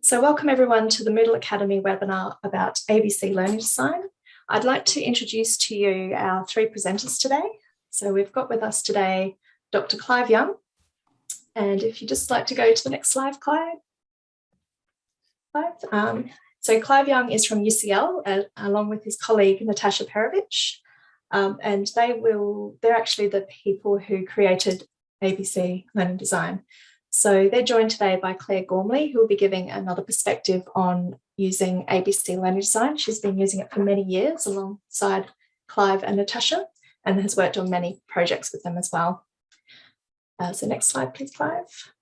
So welcome everyone to the Moodle Academy webinar about ABC Learning Design. I'd like to introduce to you our three presenters today. So we've got with us today Dr. Clive Young. And if you just like to go to the next slide, Clive. Clive. Um, so Clive Young is from UCL uh, along with his colleague Natasha Perovic. Um, and they will, they're actually the people who created ABC Learning Design. So they're joined today by Claire Gormley, who will be giving another perspective on using ABC Learning Design. She's been using it for many years alongside Clive and Natasha and has worked on many projects with them as well. Uh, so next slide, please, Clive.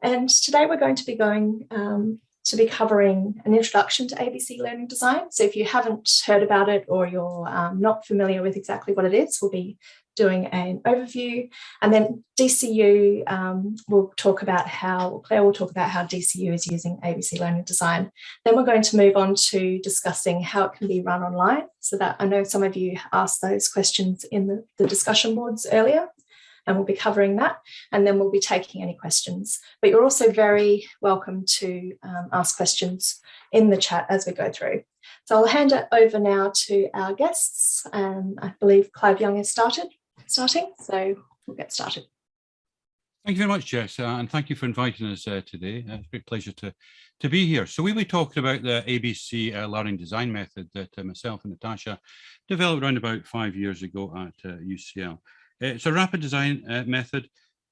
And today we're going to be going um, to be covering an introduction to ABC Learning Design. So if you haven't heard about it or you're um, not familiar with exactly what it is, we'll be doing an overview and then DCU um, will talk about how, Claire will talk about how DCU is using ABC Learning Design. Then we're going to move on to discussing how it can be run online so that I know some of you asked those questions in the, the discussion boards earlier and we'll be covering that and then we'll be taking any questions. But you're also very welcome to um, ask questions in the chat as we go through. So I'll hand it over now to our guests. Um, I believe Clive Young has started starting, so we'll get started. Thank you very much, Jess, uh, and thank you for inviting us uh, today. Uh, it's a great pleasure to, to be here. So we will be talking about the ABC uh, learning design method that uh, myself and Natasha developed around about five years ago at UCL. Uh, it's a rapid design method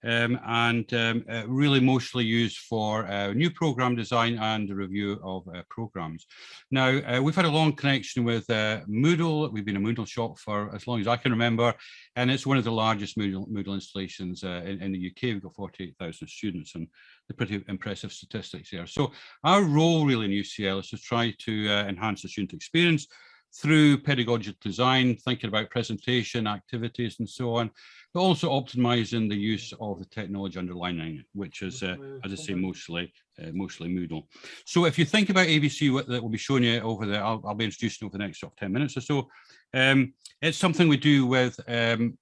um, and um, uh, really mostly used for uh, new program design and the review of uh, programs. Now, uh, we've had a long connection with uh, Moodle. We've been a Moodle shop for as long as I can remember, and it's one of the largest Moodle, Moodle installations uh, in, in, the UK. We've got 48,000 students and the pretty impressive statistics there. So our role really in UCL is to try to enhance the student experience through pedagogical design, thinking about presentation, activities, and so on, but also optimizing the use of the technology underlying it, which is, uh, as I say, mostly uh, mostly Moodle. So if you think about ABC what, that will be showing you over there, I'll, I'll, be introducing over the next sort of 10 minutes or so. Um, it's something we do with um,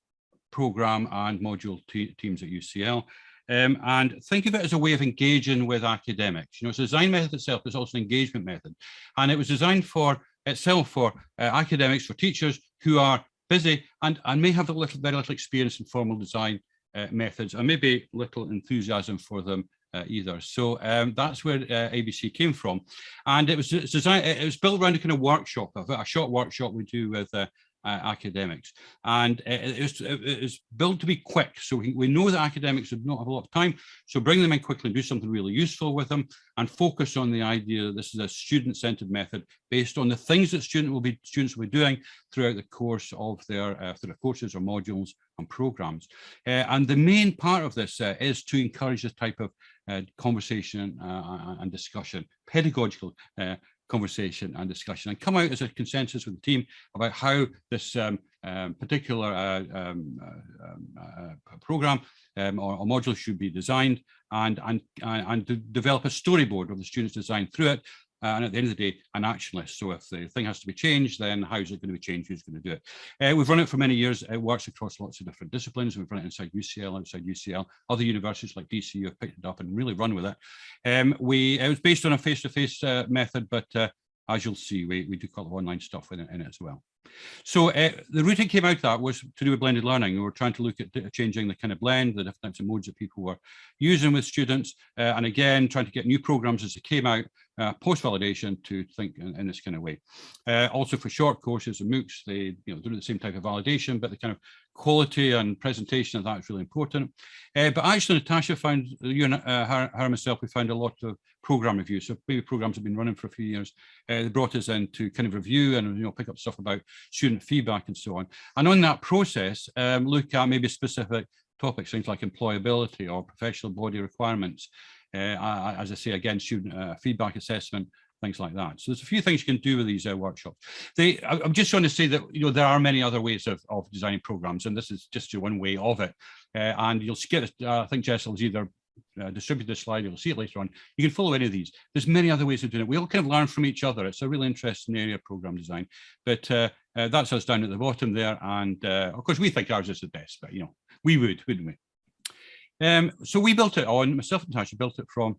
program and module teams at UCL. Um, and think of it as a way of engaging with academics. You know, it's a design method itself, it's also an engagement method. And it was designed for itself for uh, academics, for teachers who are busy and, and may have a little, very little experience in formal design uh, methods and maybe little enthusiasm for them uh, either. So um, that's where uh, ABC came from. And it was designed, it was built around a kind of workshop, a short workshop we do with uh, academics. And it was, it was built to be quick. So we, we know that academics would not have a lot of time. So bring them in quickly and do something really useful with them and focus on the idea that this is a student-centered method based on the things that student will be, students will be doing throughout the course of their, uh, their courses or modules and programs. Uh, and the main part of this uh, is to encourage this type of uh, conversation uh, and discussion, pedagogical uh, conversation and discussion and come out as a consensus with the team about how this um, um, particular uh, um, uh, um, uh, program um, or, or, module should be designed and, and, and to develop a storyboard of the students design through it uh, and at the end of the day, an action list. So if the thing has to be changed, then how is it going to be changed? Who's going to do it? Uh, we've run it for many years. It works across lots of different disciplines. We've run it inside UCL, outside UCL. Other universities like DCU have picked it up and really run with it. Um, we It was based on a face-to-face -face, uh, method, but uh, as you'll see, we, we do a lot of online stuff in it, in it as well. So uh, the route came out of that was to do with blended learning. We were trying to look at changing the kind of blend, the different types of modes that people were using with students, uh, and again, trying to get new programs as they came out, uh, post-validation to think in, in, this kind of way. Uh, also for short courses and MOOCs, they you know, do the same type of validation, but the kind of quality and presentation of that is really important. Uh, but actually, Natasha found, you and uh, her, her and myself, we found a lot of program reviews. So maybe programs have been running for a few years. They brought us in to kind of review and you know pick up stuff about student feedback and so on. And on that process, um, look at maybe specific topics, things like employability or professional body requirements. Uh, as I say, again, student uh, feedback assessment, things like that. So there's a few things you can do with these uh, workshops. They, I'm just trying to say that you know there are many other ways of, of designing programs, and this is just one way of it. Uh, and you'll get, uh, I think Jess will either uh, distribute this slide, you'll see it later on. You can follow any of these. There's many other ways of doing it. We all kind of learn from each other. It's a really interesting area of program design. But uh, uh, that's us down at the bottom there. And uh, of course, we think ours is the best, but you know, we would, wouldn't we? Um, so we built it on, myself and Tasha built it from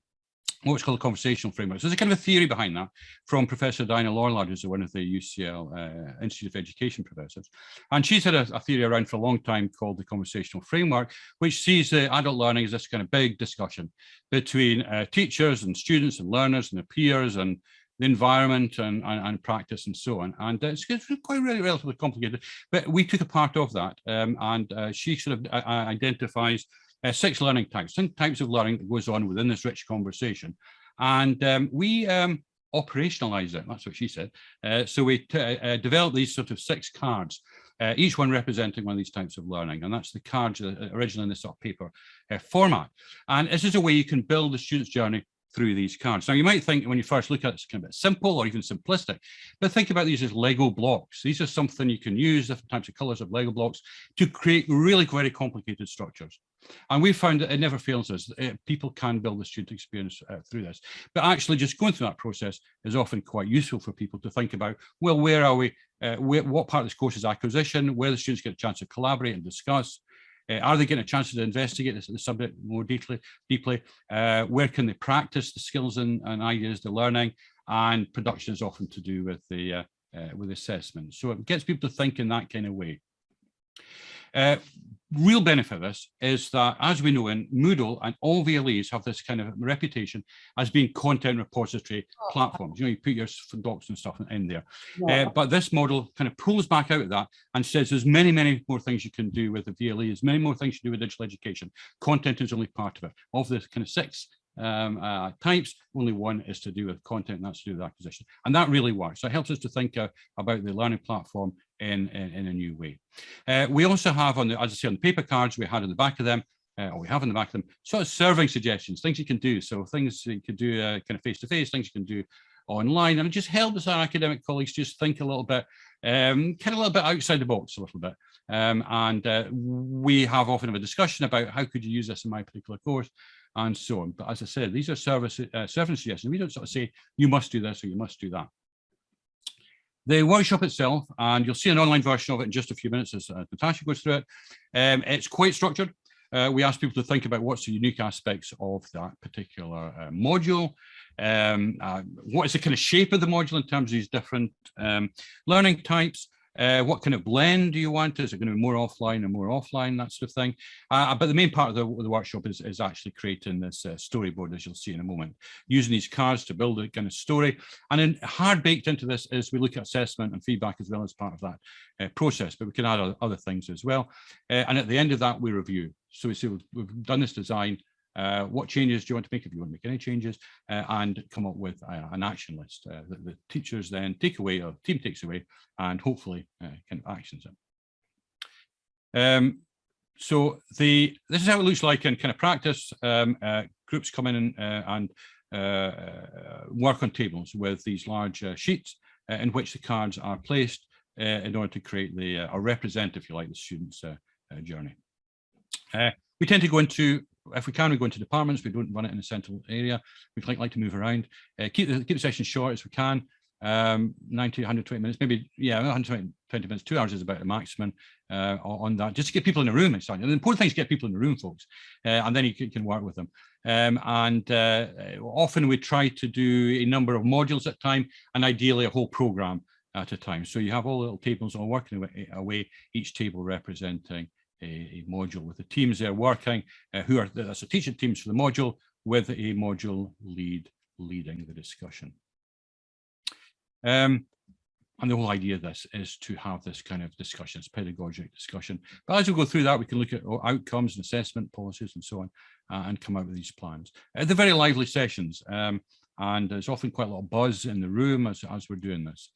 what's called a conversational framework. So there's a kind of a theory behind that from Professor Diana Laurillard, who's one of the UCL uh, Institute of Education professors. And she's had a, a, theory around for a long time called the conversational framework, which sees the adult learning as this kind of big discussion between uh, teachers and students and learners and their peers and the environment and, and, and, practice and so on. And it's, it's quite really relatively complicated, but we took a part of that. Um, and uh, she sort of uh identifies uh, six learning types, six types of learning that goes on within this rich conversation. And um, we um, operationalize it, that's what she said. Uh, so we uh, developed these sort of six cards, uh, each one representing one of these types of learning. And that's the cards originally in this sort of paper uh, format. And this is a way you can build the student's journey through these cards. Now, you might think when you first look at it, it's kind of simple or even simplistic, but think about these as Lego blocks. These are something you can use, different types of colors of Lego blocks, to create really very complicated structures. And we found that it never fails us. It, eh, people can build the student experience uh, through this. But actually just going through that process is often quite useful for people to think about, well, where are we? Uh, where, what part of this course is acquisition? Where the students get a chance to collaborate and discuss? Uh, are they getting a chance to investigate the subject more deeply? deeply? Where can they practice the skills and, and, ideas they're learning? And production is often to do with the with assessment. So it gets people to think in that kind of way. Uh, real benefit of this is that, as we know in Moodle and all VLEs have this kind of reputation as being content repository oh. platforms. You know, you put your docs and stuff in there. Yeah. Uh, but this model kind of pulls back out of that and says there's many, many more things you can do with the VLE, there's many more things you do with digital education. Content is only part of it. Of the kind of six um, uh, types, only one is to do with content, and that's to do with acquisition. And that really works. So it helps us to think uh, about the learning platform in, in, in a new way. Uh, we also have on the, as I say, on the paper cards we had in the back of them, uh, or we have in the back of them, sort of serving suggestions, things you can do. So things you could do uh, kind of face-to-face, -face, things you can do online, and it just helps our academic colleagues just think a little bit, um, kind of a little bit outside the box a little bit. Um, and uh, we have often have a discussion about how could you use this in my particular course and so on. But as I said, these are service, uh, service suggestions. We don't sort of say, you must do this or you must do that. The workshop itself, and you'll see an online version of it in just a few minutes as uh, Natasha goes through it. Um, it's quite structured. Uh, we ask people to think about what's the unique aspects of that particular uh, module. Um, uh, what is the kind of shape of the module in terms of these different um, learning types? Uh, what kind of blend do you want? Is it going to be more offline and more offline, that sort of thing? Uh, but the main part of the, the workshop is, is actually creating this uh, storyboard, as you'll see in a moment, using these cards to build a kind of story. And then hard baked into this is we look at assessment and feedback as well as part of that uh, process, but we can add other things as well. Uh, and at the end of that, we review. So we say we've, we've done this design, uh, what changes do you want to make if you want to make any changes uh, and come up with uh, an action list uh, that the teachers then take away or team takes away and hopefully uh, kind of actions it. Um, so the this is how it looks like in kind of practice. Um, uh, groups come in and, and work on tables with these large sheets in which the cards are placed in order to create the or represent, if you like, the student's journey. we tend to go into if we can, we go into departments. We don't run it in a central area. We like, like to move around. Uh, keep the keep the session short as we can. Um, 90, 120 minutes, maybe yeah, 120 20 minutes. Two hours is about the maximum uh, on that, just to get people in the room. And the important thing is get people in the room, folks, uh, and then you can, can, work with them. Um, and uh, often we try to do a number of modules at a time, and ideally a whole program at a time. So you have all little tables all working away each table representing a, a module with the teams they're working, uh, who are, the teaching teams for the module with a module lead leading the discussion. Um, and the whole idea of this is to have this kind of discussions, pedagogic discussion. But as we go through that, we can look at outcomes and assessment policies and so on, uh, and come out with these plans. Uh, they're very lively sessions. Um, and there's often quite a lot of buzz in the room as, as we're doing this.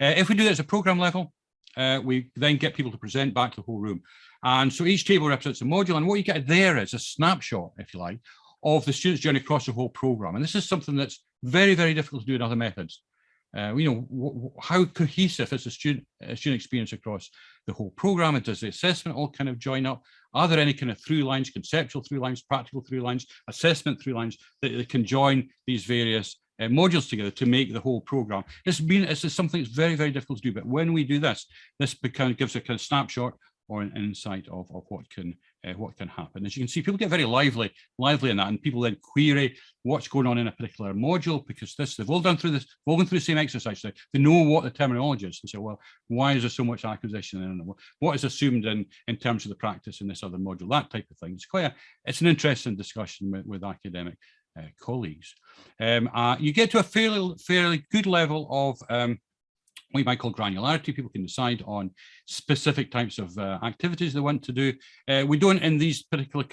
Uh, if we do this at a program level, uh, we then get people to present back to the whole room. And so each table represents a module. And what you get there is a snapshot, if you like, of the student's journey across the whole program. And this is something that's very, very difficult to do in other methods. Uh, you know, how cohesive is the student, uh, student experience across the whole program? And does the assessment all kind of join up? Are there any kind of through lines, conceptual through lines, practical through lines, assessment through lines that, that can join these various uh, modules together to make the whole program? It's been, it's something that's very, very difficult to do. But when we do this, this becomes, gives a kind of snapshot or an insight of, of what can uh, what can happen. As you can see, people get very lively, lively in that, and people then query what's going on in a particular module because this they've all done through this, all gone through the same exercise. They, they know what the terminology is. They say, well, why is there so much acquisition? And what is assumed in in terms of the practice in this other module? That type of thing. It's quite a, it's an interesting discussion with, with academic uh, colleagues. Um, uh, you get to a fairly fairly good level of um, you might call granularity. People can decide on specific types of uh, activities they want to do. Uh, we don't, in these particular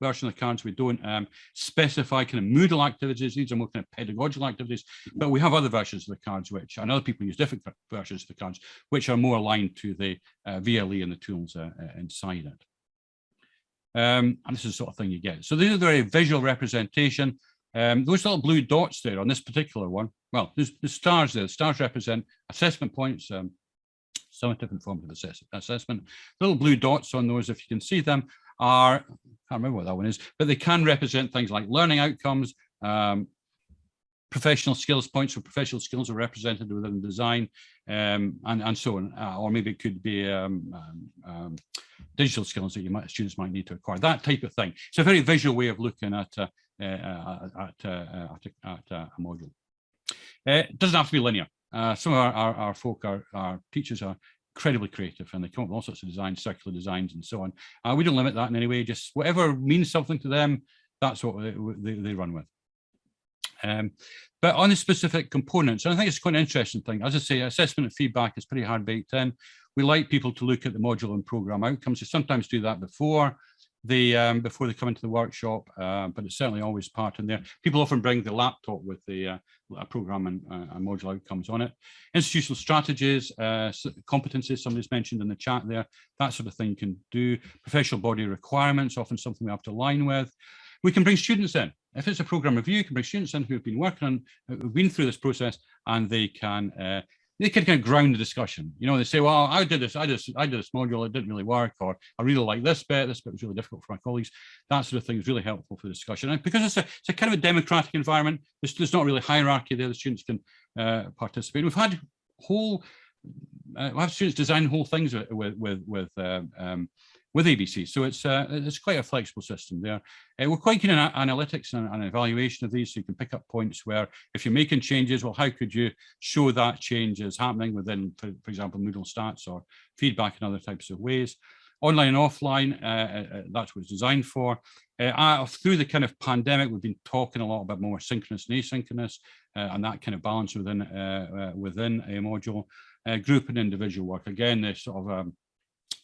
version of the cards, we don't um, specify kind of Moodle activities. These are more kind of pedagogical activities, but we have other versions of the cards, which, and other people use different versions of the cards, which are more aligned to the uh, VLE and the tools uh, uh, inside it. Um, and this is the sort of thing you get. So these are the very visual representation. Um, those little blue dots there on this particular one, well, there's, the stars there. The stars represent assessment points, um, summative and formative assess assessment. Little blue dots on those, if you can see them, are, I can't remember what that one is, but they can represent things like learning outcomes, um, professional skills points or professional skills are represented within design um, and, and so on. Uh, or maybe it could be um, um, um, digital skills that you might, students might need to acquire, that type of thing. It's a very visual way of looking at, uh at, uh, at, at, at a module. It doesn't have to be linear. some of our, our, our folk, our, our teachers are incredibly creative and they come up with all sorts of designs, circular designs and so on. Uh, we don't limit that in any way, just whatever means something to them, that's what they, they, they run with. Um, but on the specific components, and I think it's quite an interesting thing. As I say, assessment and feedback is pretty hard baked in. We like people to look at the module and program outcomes. We sometimes do that before the um, before they come into the workshop, uh, but it's certainly always part in there. People often bring the laptop with the uh, program and, uh, module outcomes on it. Institutional strategies, uh, competencies, somebody's mentioned in the chat there, that sort of thing can do. Professional body requirements, often something we have to align with. We can bring students in. If it's a program review, you can bring students in who've been working on, who've been through this process, and they can uh, they can kind of ground the discussion. You know, they say, well, I did this, I this, I did this module, it didn't really work, or I really like this bit, this bit was really difficult for my colleagues. That sort of thing is really helpful for the discussion. And because it's a, it's a kind of a democratic environment, there's, there's not really hierarchy there, the students can uh, participate. We've had whole, uh, we have students design whole things with, with, with, with uh, um, with ABC. So it's uh, it's quite a flexible system there. Uh, we're quite keen on analytics and, and, evaluation of these, so you can pick up points where if you're making changes, well, how could you show that change is happening within, for, for example, Moodle stats or feedback in other types of ways. Online and offline, uh, uh, uh that's what it's designed for. Uh, through the kind of pandemic, we've been talking a lot about more synchronous and asynchronous, and that kind of balance within within a module. group and individual work, again, this sort of um,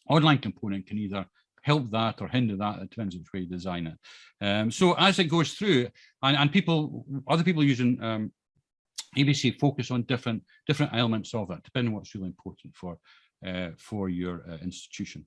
online component can either help that or hinder that. It depends which way you design it. Um, so as it goes through, and, and people, other people using um, ABC focus on different different elements of it, depending on what's really important for uh, for your uh, institution.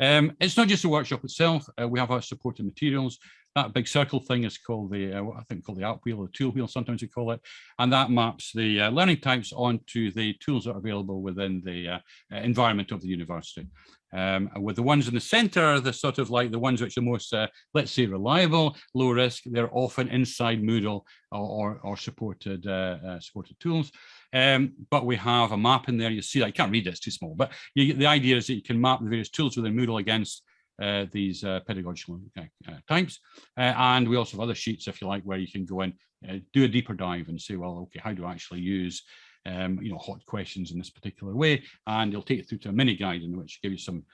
Um, it's not just the workshop itself. Uh, we have our supporting materials. That big circle thing is called the, uh, I think called the app wheel or tool wheel, sometimes we call it. And that maps the uh, learning types onto the tools that are available within the uh, environment of the university. Um, with the ones in the center, the sort of like the ones which are most, uh, let's say, reliable, low risk, they're often inside Moodle or, or, or supported uh, uh, supported tools. Um, but we have a map in there. You see, I can't read it; it's too small. But you, the idea is that you can map the various tools within Moodle against uh, these uh, pedagogical uh, types. Uh, and we also have other sheets, if you like, where you can go in, uh, do a deeper dive and say, well, okay, how do I actually use um, you know, hot questions in this particular way? And it'll take you through to a mini guide in which give you some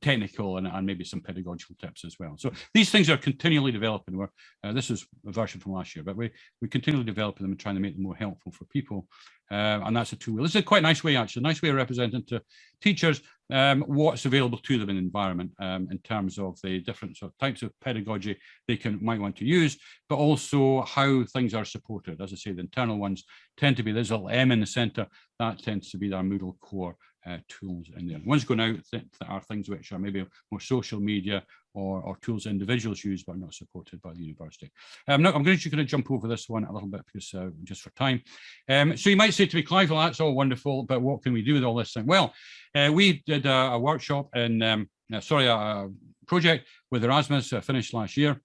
technical and, and, maybe some pedagogical tips as well. So these things are continually developing. We're, uh, this is a version from last year, but we, we continually developing them and trying to make them more helpful for people. Uh, and that's a tool. This is a quite nice way, actually, a nice way of representing to teachers um, what's available to them in the environment um, in terms of the different sort of types of pedagogy they can might want to use, but also how things are supported. As I say, the internal ones tend to be, there's a little M in the center, that tends to be our Moodle core uh, tools in there. Ones going out that are things which are maybe more social media or, or tools individuals use but not supported by the university. Um, now I'm going to, going to jump over this one a little bit because uh, just for time. Um, so you might say to me, Clive, well, that's all wonderful, but what can we do with all this thing? Well, uh, we did a, a workshop in, um, uh, sorry, a project with Erasmus uh, finished last year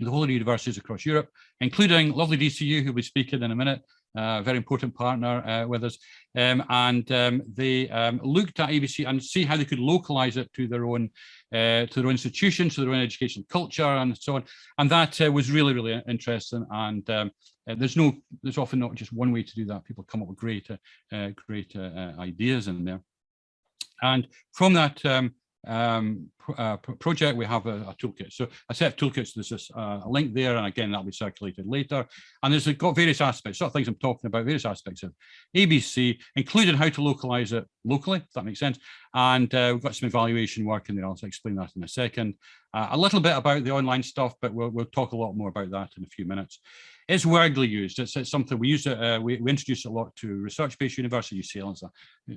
the whole of the universities across Europe, including lovely DCU, who will be speaking in a minute, a very important partner uh, with us. Um, and um, they um, looked at ABC and see how they could localize it to their own uh, to their own institutions, to their own education culture and so on. And that uh, was really, really interesting. And um, there's no, there's often not just one way to do that. People come up with great, great ideas in there. And from that, um, um, uh, project, we have a, a, toolkit. So a set of toolkits, there's this, a link there, and again, that'll be circulated later. And there's got various aspects, sort of things I'm talking about, various aspects of ABC, including how to localize it locally, if that makes sense. And uh, we've got some evaluation work in there. I'll explain that in a second. Uh, a little bit about the online stuff, but we'll, we'll talk a lot more about that in a few minutes. It's widely used. It's, it's something we use it. Uh, we, we introduce a lot to research-based universities, UCL,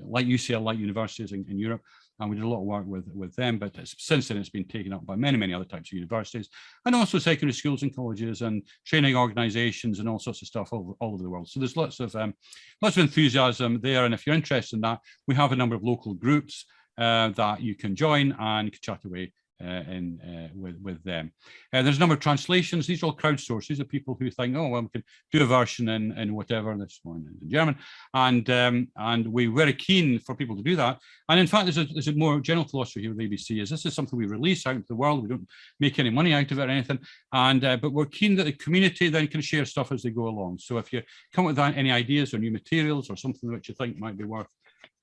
like UCL, like universities in, in Europe and we did a lot of work with with them but since then it's been taken up by many many other types of universities and also secondary schools and colleges and training organizations and all sorts of stuff all, all over the world. So there's lots of um, lots of enthusiasm there. And if you're interested in that we have a number of local groups uh, that you can join and chat away in uh, with with them. Uh, there's a number of translations. These are all crowdsourced. These are people who think, oh, well, we can do a version in in whatever. This one in German, and um, and we're very keen for people to do that. And in fact, there's a there's a more general philosophy here with ABC is this is something we release out into the world. We don't make any money out of it or anything. And uh, but we're keen that the community then can share stuff as they go along. So if you come up with any ideas or new materials or something which you think might be worth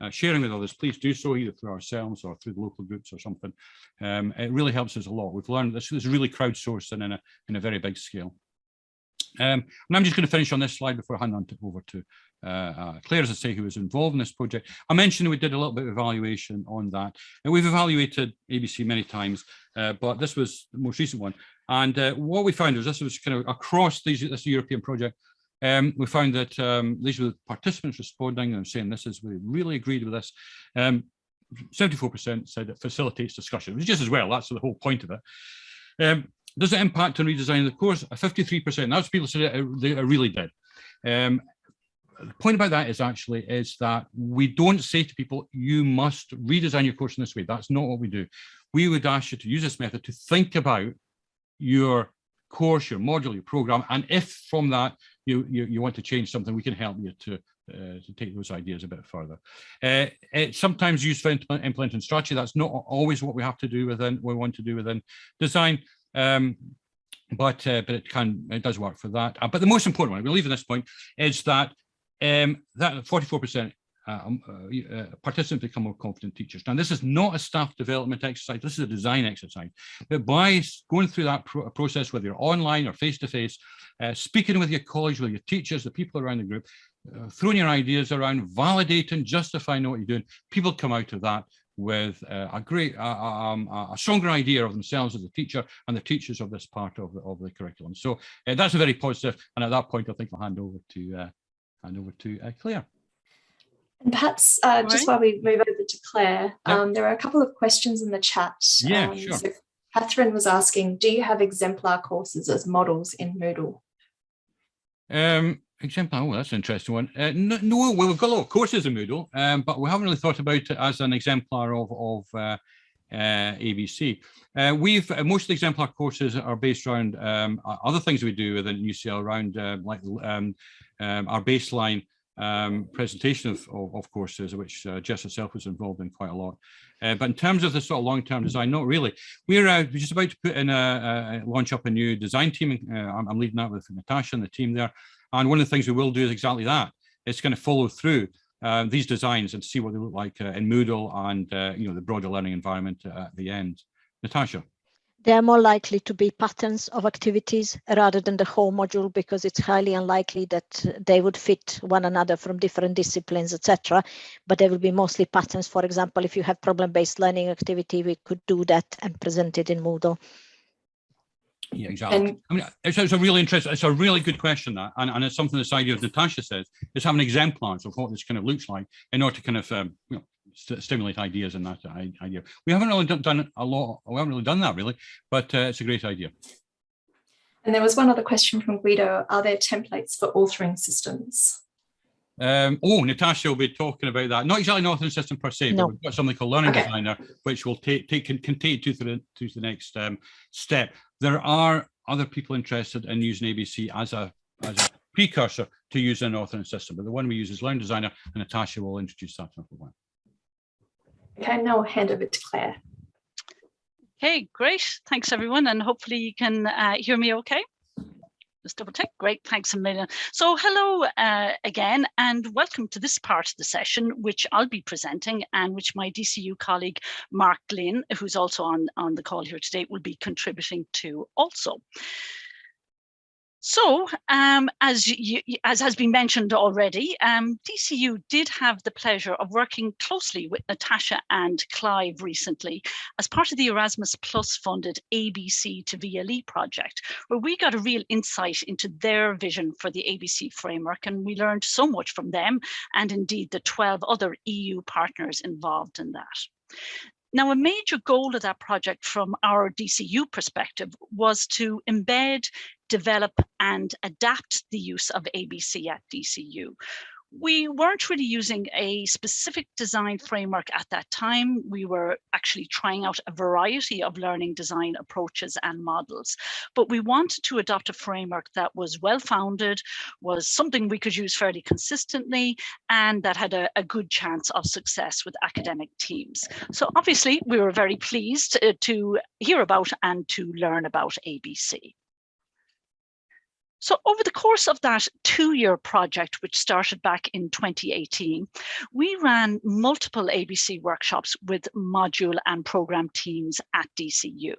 uh, sharing with others, please do so either through ourselves or through the local groups or something. Um, it really helps us a lot. We've learned this is really crowdsourced and in a, in a very big scale. Um, and I'm just going to finish on this slide before I hand on to, over to uh, uh, Claire, as I say, who was involved in this project. I mentioned we did a little bit of evaluation on that. And we've evaluated ABC many times, uh, but this was the most recent one. And uh, what we found was this was kind of across these, this European project, um, we found that um, these were the participants responding and saying this is, we really agreed with this. 74% um, said it facilitates discussion, which is just as well, that's the whole point of it. Um, does it impact on redesigning the course? 53%, that's people said it, it really did. Um, the point about that is actually is that we don't say to people, you must redesign your course in this way. That's not what we do. We would ask you to use this method to think about your course, your module, your program, and if from that you, you, you want to change something, we can help you to, uh, to take those ideas a bit further. Uh, it's sometimes used for implementing strategy. That's not always what we have to do within, we want to do within design. Um, but uh, but it can it does work for that. Uh, but the most important one, leave at this point, is that um, that 44% uh, um, uh, uh, participants become more confident teachers. Now, this is not a staff development exercise, this is a design exercise. But by going through that pro process, whether you're online or face-to-face, -face, uh, speaking with your colleagues, with your teachers, the people around the group, uh, throwing your ideas around, validating, justifying what you're doing, people come out of that with uh, a great, um, a stronger idea of themselves as a teacher and the teachers of this part of the, of the curriculum. So that's a very positive. positive, and at that point, I think I'll hand over to hand over to Claire. And perhaps uh, just while we move over to Claire, yep. um, there are a couple of questions in the chat. Yeah, um, sure. So Catherine was asking, do you have exemplar courses as models in Moodle? Um, exemplar, oh, that's an interesting one. Uh, no, well, we've got a lot of courses in Moodle, um, but we haven't really thought about it as an exemplar of, of uh, uh, ABC. Uh, we've uh, most of the exemplar courses are based around um, other things we do within UCL around uh, like um, um, our baseline um, presentation of, of, of, courses, which uh, Jess herself was involved in quite a lot. Uh, but in terms of the sort of long-term design, not really. We're, uh, just about to put in a, a, launch up a new design team. Uh, I'm, I'm, leading that with Natasha and the team there. And one of the things we will do is exactly that. It's going to follow through uh, these designs and see what they look like uh, in Moodle and you know the broader learning environment at the end. Natasha they are more likely to be patterns of activities rather than the whole module because it's highly unlikely that they would fit one another from different disciplines, etc. But they will be mostly patterns. For example, if you have problem-based learning activity, we could do that and present it in Moodle. Yeah, exactly. And, I mean, it's, it's, a really interesting, it's a really good question that, and, and it's something this idea of Natasha says, is having exemplars of what this kind of looks like in order to kind of, um, you know, st stimulate ideas and that idea. We haven't really done a lot, we haven't really done that really, but uh, it's a great idea. And there was one other question from Guido, are there templates for authoring systems? Um, oh, Natasha will be talking about that. Not exactly an authoring system per se, no. but we've got something called Learning okay. Designer, which will take, take can, can take you to the, to the next um, step. There are other people interested in using ABC as a, as a precursor to using an authoring system. But the one we use is Learning Designer, and Natasha will introduce that number one. Okay, now I'll hand over to Claire. Okay, great. Thanks everyone. And hopefully you can uh, hear me okay. Just double check. Great. Thanks a million. So hello uh, again and welcome to this part of the session, which I'll be presenting and which my DCU colleague, Mark Glynn, who's also on, on the call here today, will be contributing to also. So, um, as, you, as has been mentioned already, um, DCU did have the pleasure of working closely with Natasha and Clive recently as part of the Erasmus Plus funded ABC to VLE project, where we got a real insight into their vision for the ABC framework, and we learned so much from them and indeed the 12 other EU partners involved in that. Now, a major goal of that project from our DCU perspective was to embed develop and adapt the use of ABC at DCU. We weren't really using a specific design framework at that time. We were actually trying out a variety of learning design approaches and models, but we wanted to adopt a framework that was well-founded, was something we could use fairly consistently, and that had a, a, good chance of success with academic teams. So obviously we were very pleased uh, to hear about and to learn about ABC. So over the course of that two-year project, which started back in 2018, we ran multiple ABC workshops with module and program teams at DCU.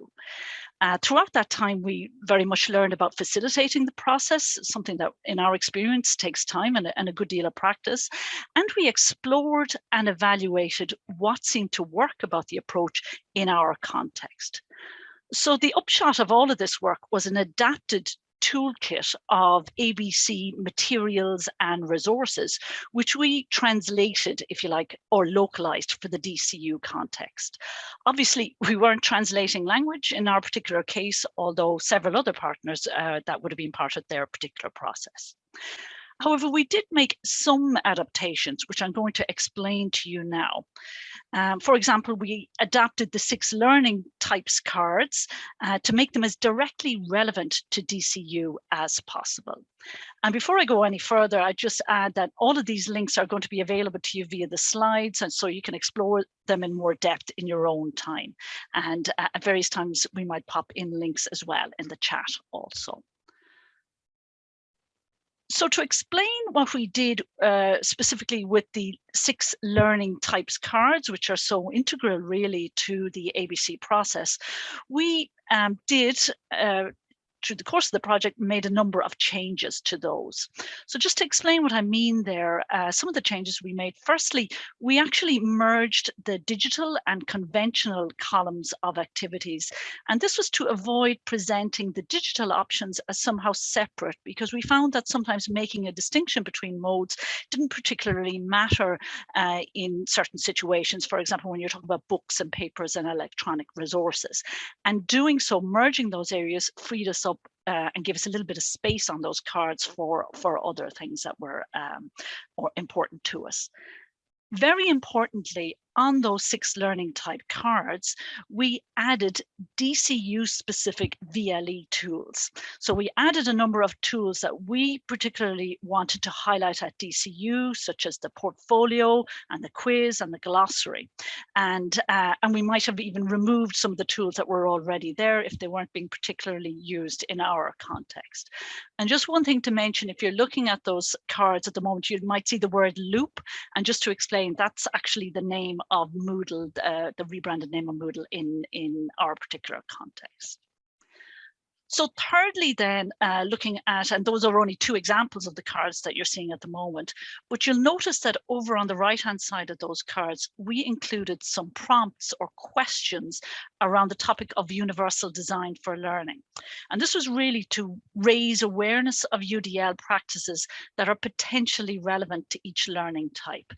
Uh, throughout that time, we very much learned about facilitating the process, something that in our experience takes time and a, and a good deal of practice. And we explored and evaluated what seemed to work about the approach in our context. So the upshot of all of this work was an adapted toolkit of ABC materials and resources, which we translated, if you like, or localized for the DCU context. Obviously, we weren't translating language in our particular case, although several other partners uh, that would have been part of their particular process. However, we did make some adaptations, which I'm going to explain to you now. Um, for example, we adapted the six learning types cards uh, to make them as directly relevant to DCU as possible. And before I go any further, I just add that all of these links are going to be available to you via the slides, and so you can explore them in more depth in your own time. And uh, at various times, we might pop in links as well in the chat also. So to explain what we did uh, specifically with the six learning types cards, which are so integral really to the ABC process, we um, did uh, through the course of the project made a number of changes to those. So just to explain what I mean there, uh, some of the changes we made, firstly, we actually merged the digital and conventional columns of activities. And this was to avoid presenting the digital options as somehow separate because we found that sometimes making a distinction between modes didn't particularly matter uh, in certain situations. For example, when you're talking about books and papers and electronic resources. And doing so, merging those areas freed us up uh, and give us a little bit of space on those cards for, for other things that were um, or important to us. Very importantly, on those six learning type cards, we added DCU specific VLE tools. So we added a number of tools that we particularly wanted to highlight at DCU, such as the portfolio and the quiz and the glossary. And, uh, and we might have even removed some of the tools that were already there if they weren't being particularly used in our context. And just one thing to mention, if you're looking at those cards at the moment, you might see the word loop. And just to explain, that's actually the name of Moodle, uh, the rebranded name of Moodle in, in our particular context. So thirdly, then uh, looking at, and those are only two examples of the cards that you're seeing at the moment, but you'll notice that over on the right hand side of those cards, we included some prompts or questions around the topic of universal design for learning. And this was really to raise awareness of UDL practices that are potentially relevant to each learning type.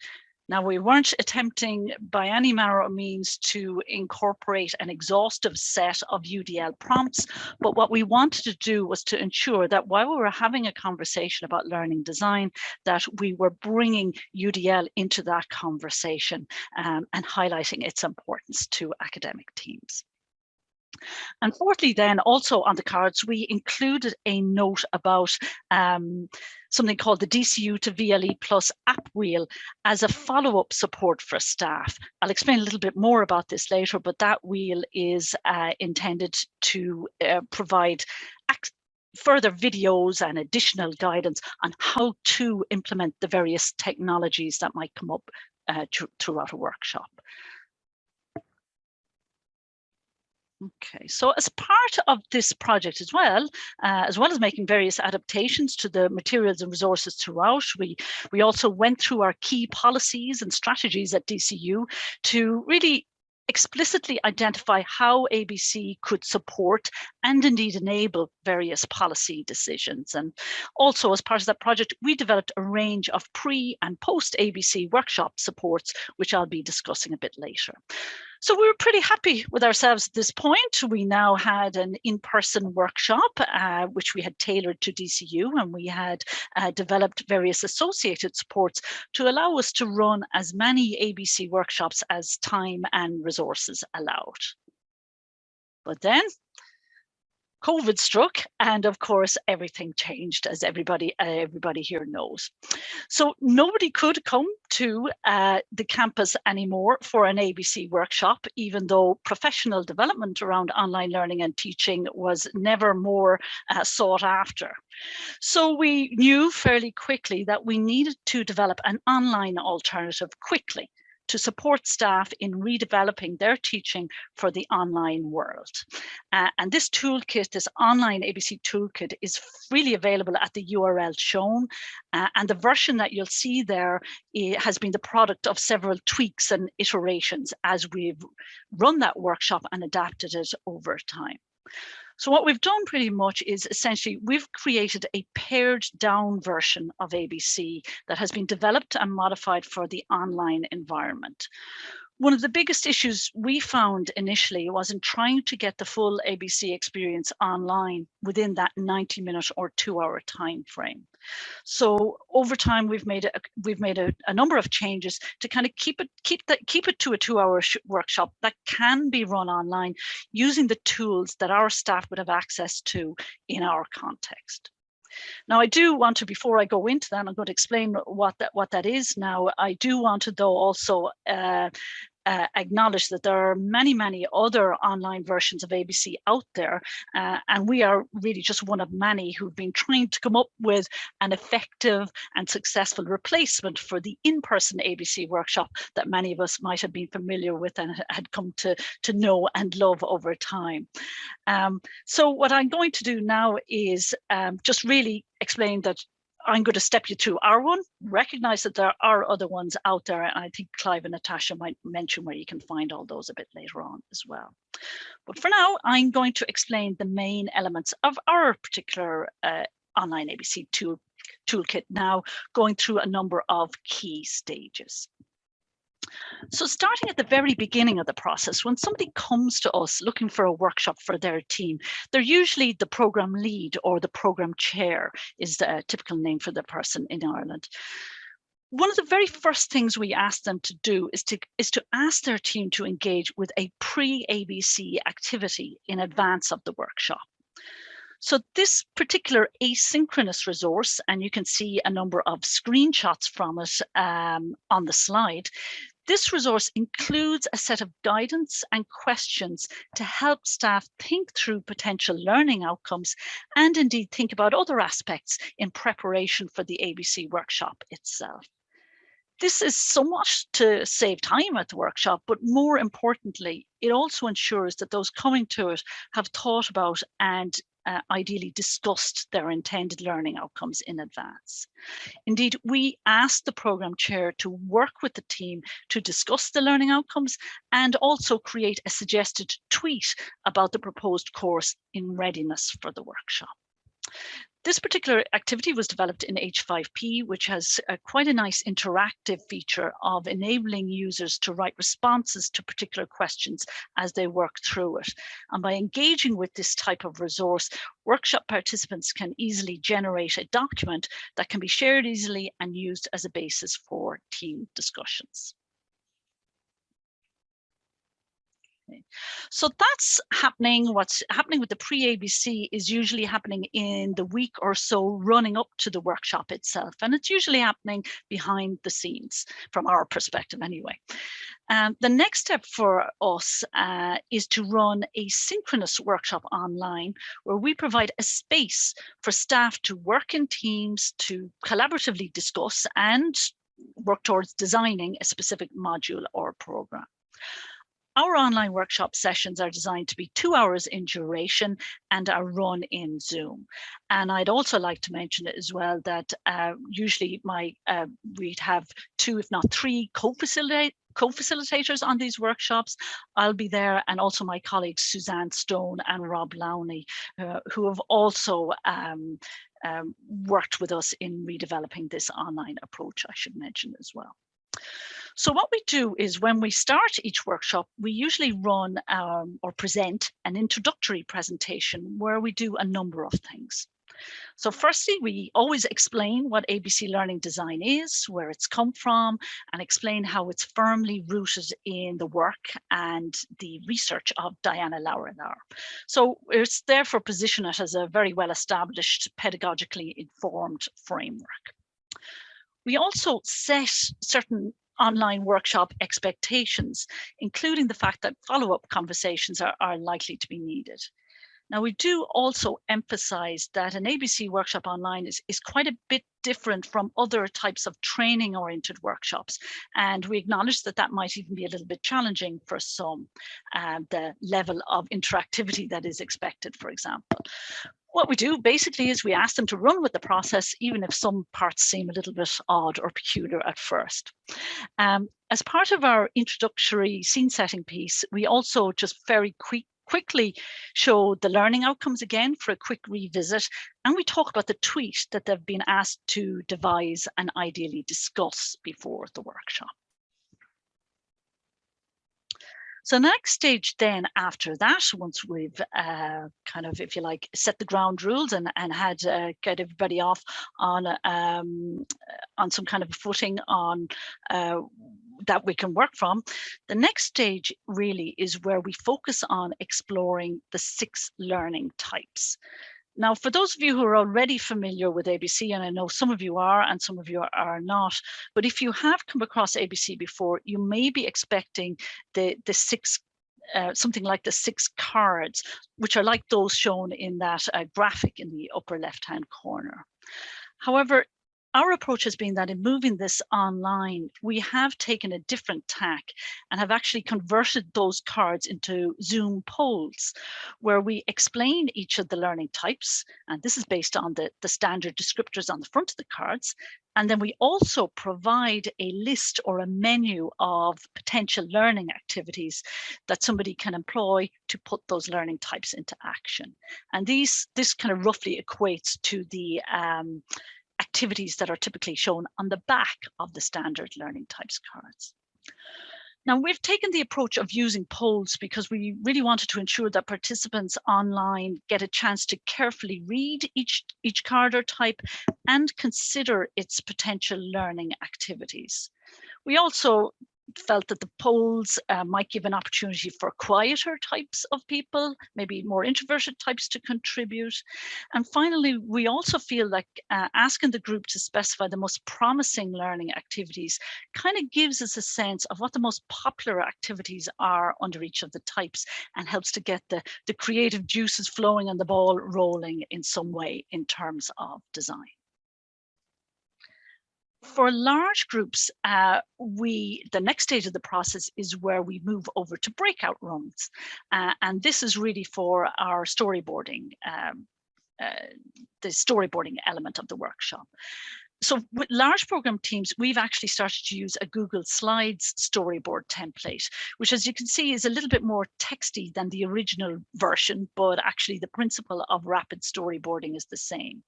Now, we weren't attempting by any manner of means to incorporate an exhaustive set of UDL prompts, but what we wanted to do was to ensure that while we were having a conversation about learning design, that we were bringing UDL into that conversation um, and highlighting its importance to academic teams. And fourthly, then also on the cards, we included a note about um, something called the DCU to VLE Plus app wheel as a follow-up support for staff. I'll explain a little bit more about this later, but that wheel is uh, intended to uh, provide further videos and additional guidance on how to implement the various technologies that might come up uh, throughout a workshop. Okay, so as part of this project as well, uh, as well as making various adaptations to the materials and resources throughout, we, we also went through our key policies and strategies at DCU to really explicitly identify how ABC could support and indeed enable various policy decisions. And also as part of that project, we developed a range of pre and post ABC workshop supports, which I'll be discussing a bit later. So we were pretty happy with ourselves at this point. We now had an in-person workshop, uh, which we had tailored to DCU, and we had uh, developed various associated supports to allow us to run as many ABC workshops as time and resources allowed. But then COVID struck, and of course, everything changed, as everybody everybody here knows. So nobody could come to uh, the campus anymore for an ABC workshop, even though professional development around online learning and teaching was never more uh, sought after. So we knew fairly quickly that we needed to develop an online alternative quickly to support staff in redeveloping their teaching for the online world. Uh, and this toolkit, this online ABC toolkit is freely available at the URL shown. Uh, and the version that you'll see there has been the product of several tweaks and iterations as we've run that workshop and adapted it over time. So what we've done pretty much is essentially we've created a pared down version of ABC that has been developed and modified for the online environment. One of the biggest issues we found initially was in trying to get the full ABC experience online within that 90 minute or two hour time frame. So over time, we've made a, we've made a, a number of changes to kind of keep it keep that keep it to a two hour workshop that can be run online using the tools that our staff would have access to in our context. Now, I do want to, before I go into that, I'm going to explain what that what that is now. I do want to, though, also uh, uh, acknowledge that there are many, many other online versions of ABC out there, uh, and we are really just one of many who've been trying to come up with an effective and successful replacement for the in-person ABC workshop that many of us might have been familiar with and had come to, to know and love over time. Um, so what I'm going to do now is um, just really explain that I'm going to step you through our one, recognize that there are other ones out there. And I think Clive and Natasha might mention where you can find all those a bit later on as well. But for now, I'm going to explain the main elements of our particular uh, online ABC tool, toolkit now, going through a number of key stages. So starting at the very beginning of the process, when somebody comes to us looking for a workshop for their team, they're usually the program lead or the program chair is the typical name for the person in Ireland. One of the very first things we ask them to do is to, is to ask their team to engage with a pre-ABC activity in advance of the workshop. So this particular asynchronous resource, and you can see a number of screenshots from it um, on the slide, this resource includes a set of guidance and questions to help staff think through potential learning outcomes and indeed think about other aspects in preparation for the ABC workshop itself. This is somewhat to save time at the workshop, but more importantly, it also ensures that those coming to it have thought about and uh, ideally discussed their intended learning outcomes in advance. Indeed, we asked the program chair to work with the team to discuss the learning outcomes and also create a suggested tweet about the proposed course in readiness for the workshop. This particular activity was developed in H5P, which has a, quite a nice interactive feature of enabling users to write responses to particular questions as they work through it. And by engaging with this type of resource, workshop participants can easily generate a document that can be shared easily and used as a basis for team discussions. So that's happening. What's happening with the pre-ABC is usually happening in the week or so running up to the workshop itself. And it's usually happening behind the scenes from our perspective anyway. Um, the next step for us uh, is to run a synchronous workshop online where we provide a space for staff to work in teams to collaboratively discuss and work towards designing a specific module or program. Our online workshop sessions are designed to be two hours in duration and are run in Zoom. And I'd also like to mention as well that uh, usually my uh, we'd have two, if not three, co-facilitators on these workshops. I'll be there and also my colleagues Suzanne Stone and Rob Lowney, uh, who have also um, um, worked with us in redeveloping this online approach, I should mention as well. So what we do is when we start each workshop, we usually run um, or present an introductory presentation where we do a number of things. So firstly, we always explain what ABC Learning Design is, where it's come from, and explain how it's firmly rooted in the work and the research of Diana Laurillard. So it's therefore positioned it as a very well-established, pedagogically informed framework. We also set certain online workshop expectations, including the fact that follow-up conversations are, are likely to be needed. Now, we do also emphasize that an ABC workshop online is, is quite a bit different from other types of training oriented workshops. And we acknowledge that that might even be a little bit challenging for some, uh, the level of interactivity that is expected, for example what we do basically is we ask them to run with the process, even if some parts seem a little bit odd or peculiar at first. Um, as part of our introductory scene setting piece, we also just very quick, quickly show the learning outcomes again for a quick revisit. And we talk about the tweet that they've been asked to devise and ideally discuss before the workshop. So the next stage then after that, once we've uh, kind of, if you like, set the ground rules and, and had uh, get everybody off on um, on some kind of footing on uh, that we can work from, the next stage really is where we focus on exploring the six learning types. Now, for those of you who are already familiar with ABC, and I know some of you are and some of you are not, but if you have come across ABC before, you may be expecting the, the six uh, something like the six cards, which are like those shown in that uh, graphic in the upper left-hand corner. However, our approach has been that in moving this online, we have taken a different tack and have actually converted those cards into Zoom polls where we explain each of the learning types. And this is based on the, the standard descriptors on the front of the cards. And then we also provide a list or a menu of potential learning activities that somebody can employ to put those learning types into action. And these this kind of roughly equates to the um, activities that are typically shown on the back of the standard learning types cards. Now we've taken the approach of using polls because we really wanted to ensure that participants online get a chance to carefully read each, each card or type and consider its potential learning activities. We also felt that the polls uh, might give an opportunity for quieter types of people, maybe more introverted types to contribute. And finally, we also feel like uh, asking the group to specify the most promising learning activities kind of gives us a sense of what the most popular activities are under each of the types and helps to get the, the creative juices flowing and the ball rolling in some way in terms of design for large groups, uh, we the next stage of the process is where we move over to breakout rooms. Uh, and this is really for our storyboarding, um, uh, the storyboarding element of the workshop so with large program teams, we've actually started to use a Google Slides storyboard template, which as you can see is a little bit more texty than the original version, but actually the principle of rapid storyboarding is the same.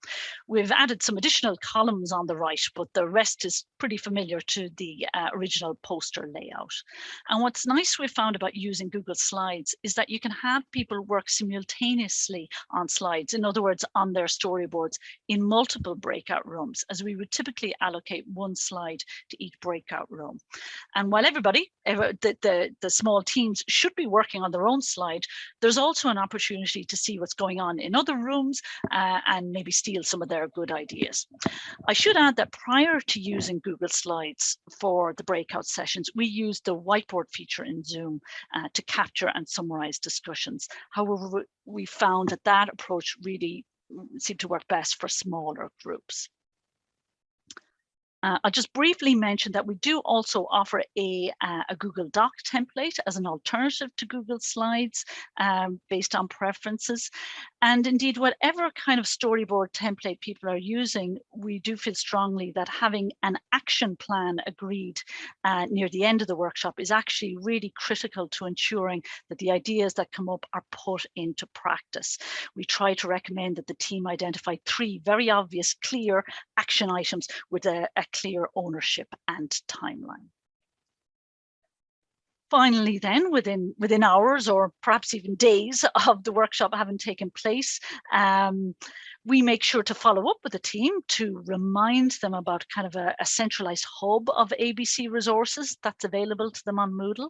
We've added some additional columns on the right, but the rest is pretty familiar to the uh, original poster layout. And what's nice we've found about using Google Slides is that you can have people work simultaneously on slides, in other words, on their storyboards in multiple breakout rooms, as we would typically allocate one slide to each breakout room. And while everybody, the, the, the small teams should be working on their own slide, there's also an opportunity to see what's going on in other rooms uh, and maybe steal some of their good ideas. I should add that prior to using Google Slides for the breakout sessions, we used the whiteboard feature in Zoom uh, to capture and summarize discussions. However, we found that that approach really seemed to work best for smaller groups. Uh, I'll just briefly mention that we do also offer a, uh, a Google Doc template as an alternative to Google Slides um, based on preferences. And indeed, whatever kind of storyboard template people are using, we do feel strongly that having an action plan agreed uh, near the end of the workshop is actually really critical to ensuring that the ideas that come up are put into practice. We try to recommend that the team identify three very obvious, clear action items with a, a clear ownership and timeline. Finally, then, within, within hours or perhaps even days of the workshop having taken place, um, we make sure to follow up with the team to remind them about kind of a, a centralized hub of ABC resources that's available to them on Moodle.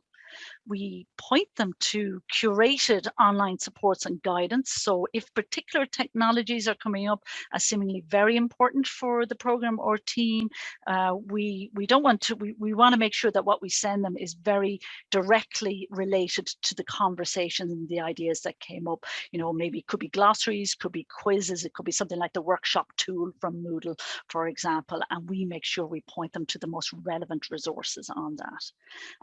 We point them to curated online supports and guidance. So if particular technologies are coming up as seemingly very important for the program or team, uh, we, we don't want to, we, we want to make sure that what we send them is very directly related to the conversation and the ideas that came up. You know, maybe it could be glossaries, could be quizzes, it could be something like the workshop tool from Moodle, for example, and we make sure we point them to the most relevant resources on that.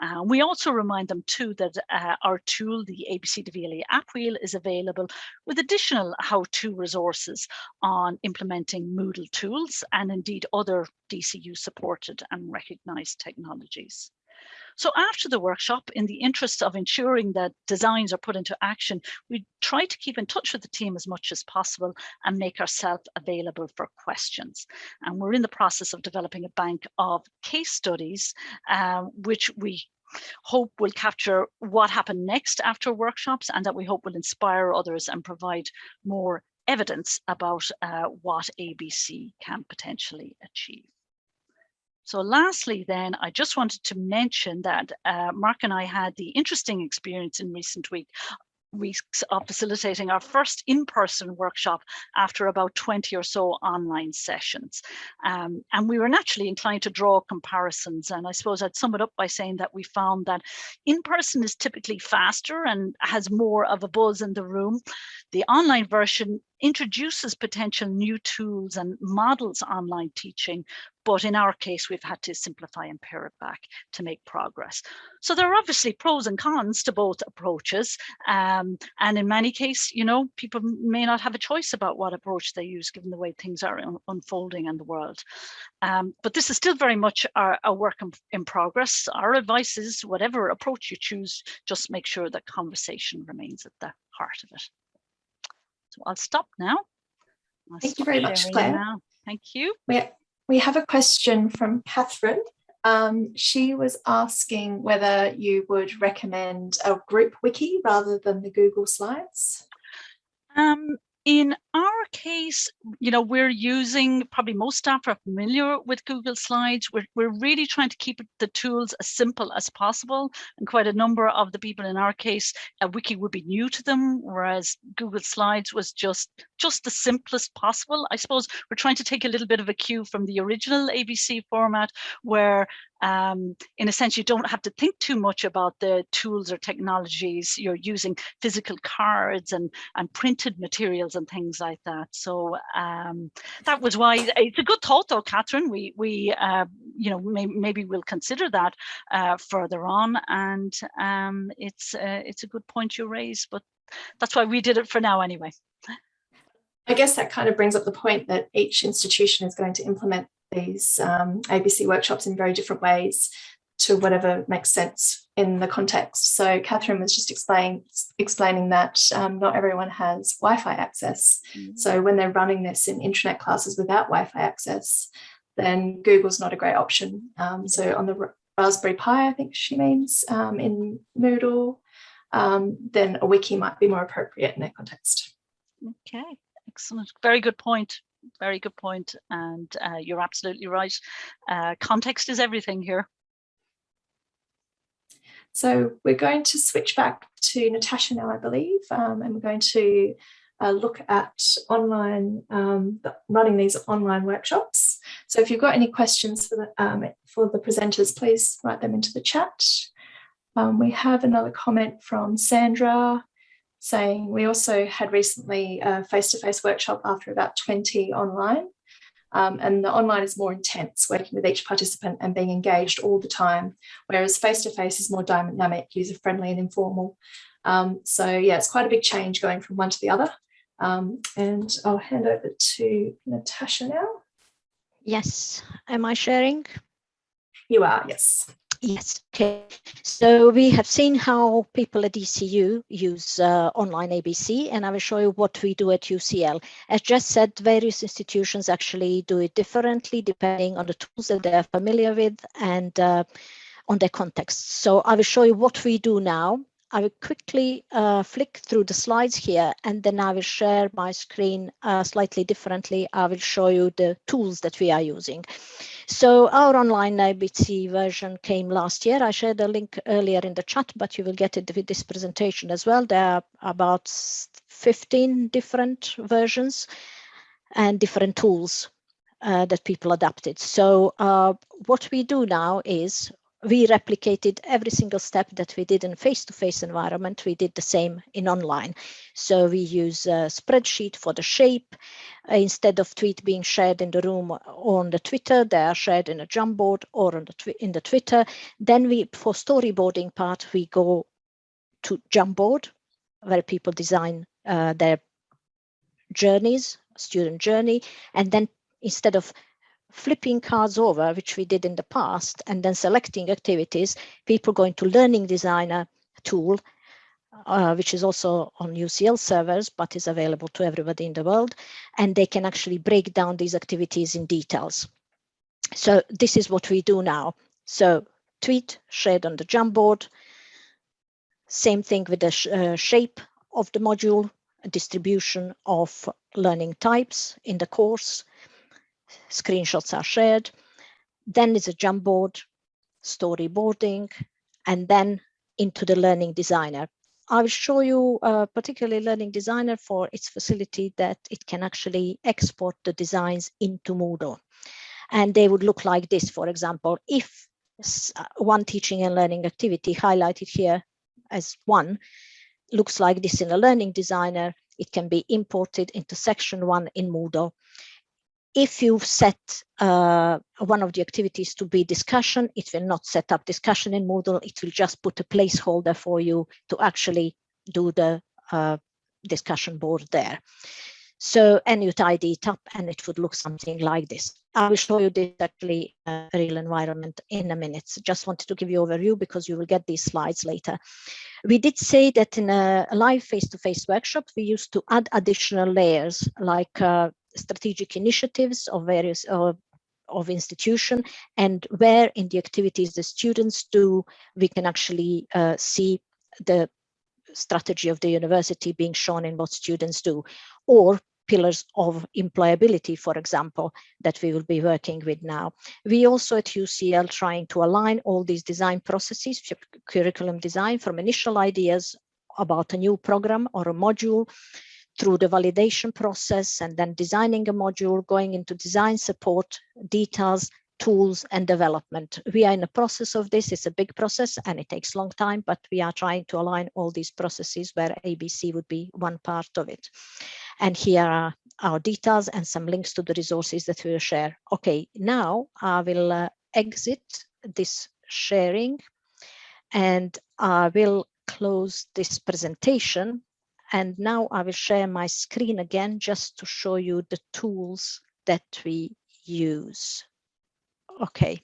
Uh, we also remind them too that uh, our tool, the ABC DVLA app wheel is available with additional how-to resources on implementing Moodle tools and indeed other DCU supported and recognized technologies. So after the workshop, in the interest of ensuring that designs are put into action, we try to keep in touch with the team as much as possible and make ourselves available for questions. And we're in the process of developing a bank of case studies, uh, which we hope will capture what happened next after workshops and that we hope will inspire others and provide more evidence about uh, what ABC can potentially achieve. So lastly, then, I just wanted to mention that uh, Mark and I had the interesting experience in recent week weeks of facilitating our first in-person workshop after about 20 or so online sessions. Um, and we were naturally inclined to draw comparisons. And I suppose I'd sum it up by saying that we found that in-person is typically faster and has more of a buzz in the room. The online version introduces potential new tools and models online teaching, but in our case, we've had to simplify and pare it back to make progress. So there are obviously pros and cons to both approaches. Um, and in many cases, you know, people may not have a choice about what approach they use given the way things are un unfolding in the world. Um, but this is still very much our, a work in, in progress. Our advice is whatever approach you choose, just make sure that conversation remains at the heart of it. So I'll stop now. I'll Thank you very much, Claire. Now. Thank you. We, we have a question from Catherine. Um, she was asking whether you would recommend a group wiki rather than the Google Slides. Um, in our case, you know, we're using, probably most staff are familiar with Google Slides. We're, we're really trying to keep the tools as simple as possible. And quite a number of the people in our case, a wiki would be new to them, whereas Google Slides was just, just the simplest possible. I suppose we're trying to take a little bit of a cue from the original ABC format where um, in a sense, you don't have to think too much about the tools or technologies. You're using physical cards and, and printed materials and things like that. So um, that was why it's a good thought though, Catherine. We, we uh, you know, may, maybe we'll consider that uh, further on. And um, it's, uh, it's a good point you raise, but that's why we did it for now anyway. I guess that kind of brings up the point that each institution is going to implement these um, ABC workshops in very different ways to whatever makes sense in the context. So Catherine was just explain, explaining that um, not everyone has Wi-Fi access. Mm -hmm. So when they're running this in internet classes without Wi-Fi access, then Google's not a great option. Um, so on the Raspberry Pi, I think she means, um, in Moodle, um, then a wiki might be more appropriate in that context. Okay, excellent. Very good point very good point, and uh, you're absolutely right. Uh, context is everything here. So we're going to switch back to Natasha now, I believe, um, and we're going to uh, look at online, um, running these online workshops. So if you've got any questions for the, um, for the presenters, please write them into the chat. Um, we have another comment from Sandra saying we also had recently a face-to-face -face workshop after about 20 online. Um, and the online is more intense, working with each participant and being engaged all the time, whereas face-to-face -face is more dynamic, user-friendly and informal. Um, so yeah, it's quite a big change going from one to the other. Um, and I'll hand over to Natasha now. Yes, am I sharing? You are, yes. Yes, okay. So we have seen how people at DCU use uh, online ABC, and I will show you what we do at UCL. As just said, various institutions actually do it differently depending on the tools that they're familiar with and uh, on their context. So I will show you what we do now I will quickly uh, flick through the slides here and then I will share my screen uh, slightly differently. I will show you the tools that we are using. So our online ABC version came last year. I shared a link earlier in the chat, but you will get it with this presentation as well. There are about 15 different versions and different tools uh, that people adapted. So uh, what we do now is we replicated every single step that we did in face-to-face -face environment. We did the same in online. So we use a spreadsheet for the shape. Instead of tweet being shared in the room or on the Twitter, they are shared in a Jamboard or on the in the Twitter. Then we, for storyboarding part, we go to Jamboard, where people design uh, their journeys, student journey, and then instead of flipping cards over, which we did in the past, and then selecting activities, people go into Learning Designer tool, uh, which is also on UCL servers, but is available to everybody in the world, and they can actually break down these activities in details. So this is what we do now. So tweet shared on the Jamboard, same thing with the sh uh, shape of the module, distribution of learning types in the course, screenshots are shared. Then there's a Jamboard, storyboarding, and then into the Learning Designer. I will show you uh, particularly Learning Designer for its facility that it can actually export the designs into Moodle. And they would look like this, for example, if uh, one teaching and learning activity highlighted here as one looks like this in a Learning Designer, it can be imported into section one in Moodle if you set uh, one of the activities to be discussion, it will not set up discussion in Moodle. It will just put a placeholder for you to actually do the uh, discussion board there. So, and you tidy it up and it would look something like this. I will show you this actually uh, real environment in a minute. So just wanted to give you overview because you will get these slides later. We did say that in a live face-to-face -face workshop, we used to add additional layers like uh, strategic initiatives of various uh, of institution and where in the activities the students do, we can actually uh, see the strategy of the university being shown in what students do or pillars of employability, for example, that we will be working with now. We also at UCL trying to align all these design processes, curriculum design from initial ideas about a new program or a module through the validation process and then designing a module, going into design support, details, tools and development. We are in the process of this. It's a big process and it takes long time, but we are trying to align all these processes where ABC would be one part of it. And here are our details and some links to the resources that we will share. Okay, now I will uh, exit this sharing and I will close this presentation and now I will share my screen again just to show you the tools that we use. Okay.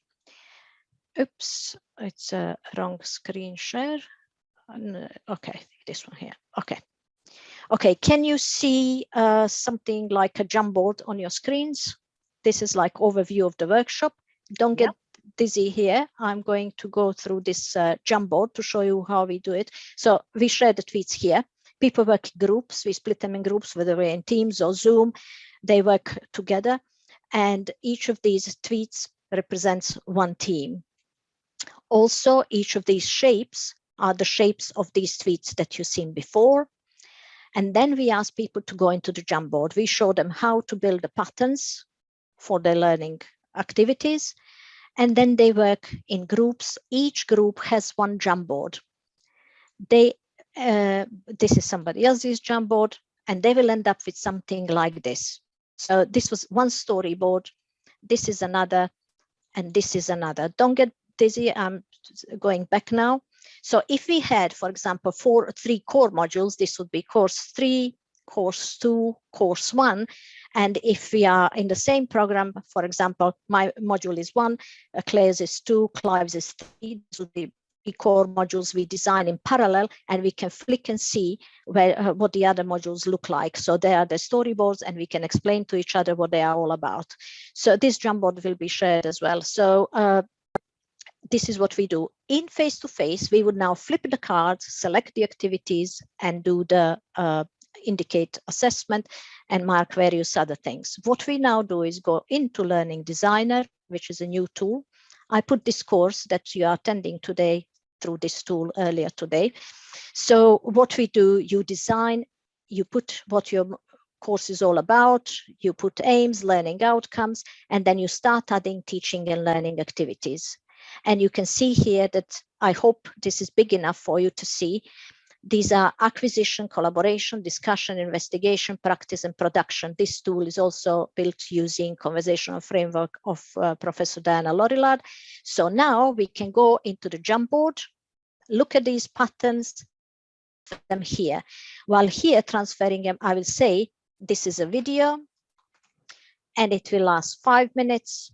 Oops, it's a wrong screen share. Okay, this one here. Okay. Okay, can you see uh, something like a Jamboard on your screens? This is like overview of the workshop. Don't get dizzy here. I'm going to go through this uh, Jamboard to show you how we do it. So we share the tweets here people work in groups. We split them in groups, whether we're in Teams or Zoom. They work together and each of these tweets represents one team. Also, each of these shapes are the shapes of these tweets that you've seen before. And then we ask people to go into the Jamboard. We show them how to build the patterns for their learning activities. And then they work in groups. Each group has one Jamboard. They, uh, this is somebody else's Jamboard, and they will end up with something like this. So this was one storyboard. This is another, and this is another. Don't get dizzy. I'm going back now. So if we had, for example, four, three core modules, this would be course three, course two, course one. And if we are in the same program, for example, my module is one, Claire's is two, Clive's is three, this would be core modules we design in parallel and we can flick and see where uh, what the other modules look like. So they are the storyboards and we can explain to each other what they are all about. So this Jamboard will be shared as well. So uh, this is what we do. In face to face we would now flip the cards select the activities and do the uh, indicate assessment and mark various other things. What we now do is go into learning designer which is a new tool. I put this course that you are attending today through this tool earlier today. So what we do, you design, you put what your course is all about, you put aims, learning outcomes, and then you start adding teaching and learning activities. And you can see here that I hope this is big enough for you to see these are acquisition, collaboration, discussion, investigation, practice, and production. This tool is also built using conversational framework of uh, Professor Diana Laurillard. So now we can go into the Jamboard, look at these patterns, them here. While here transferring them, I will say, this is a video and it will last five minutes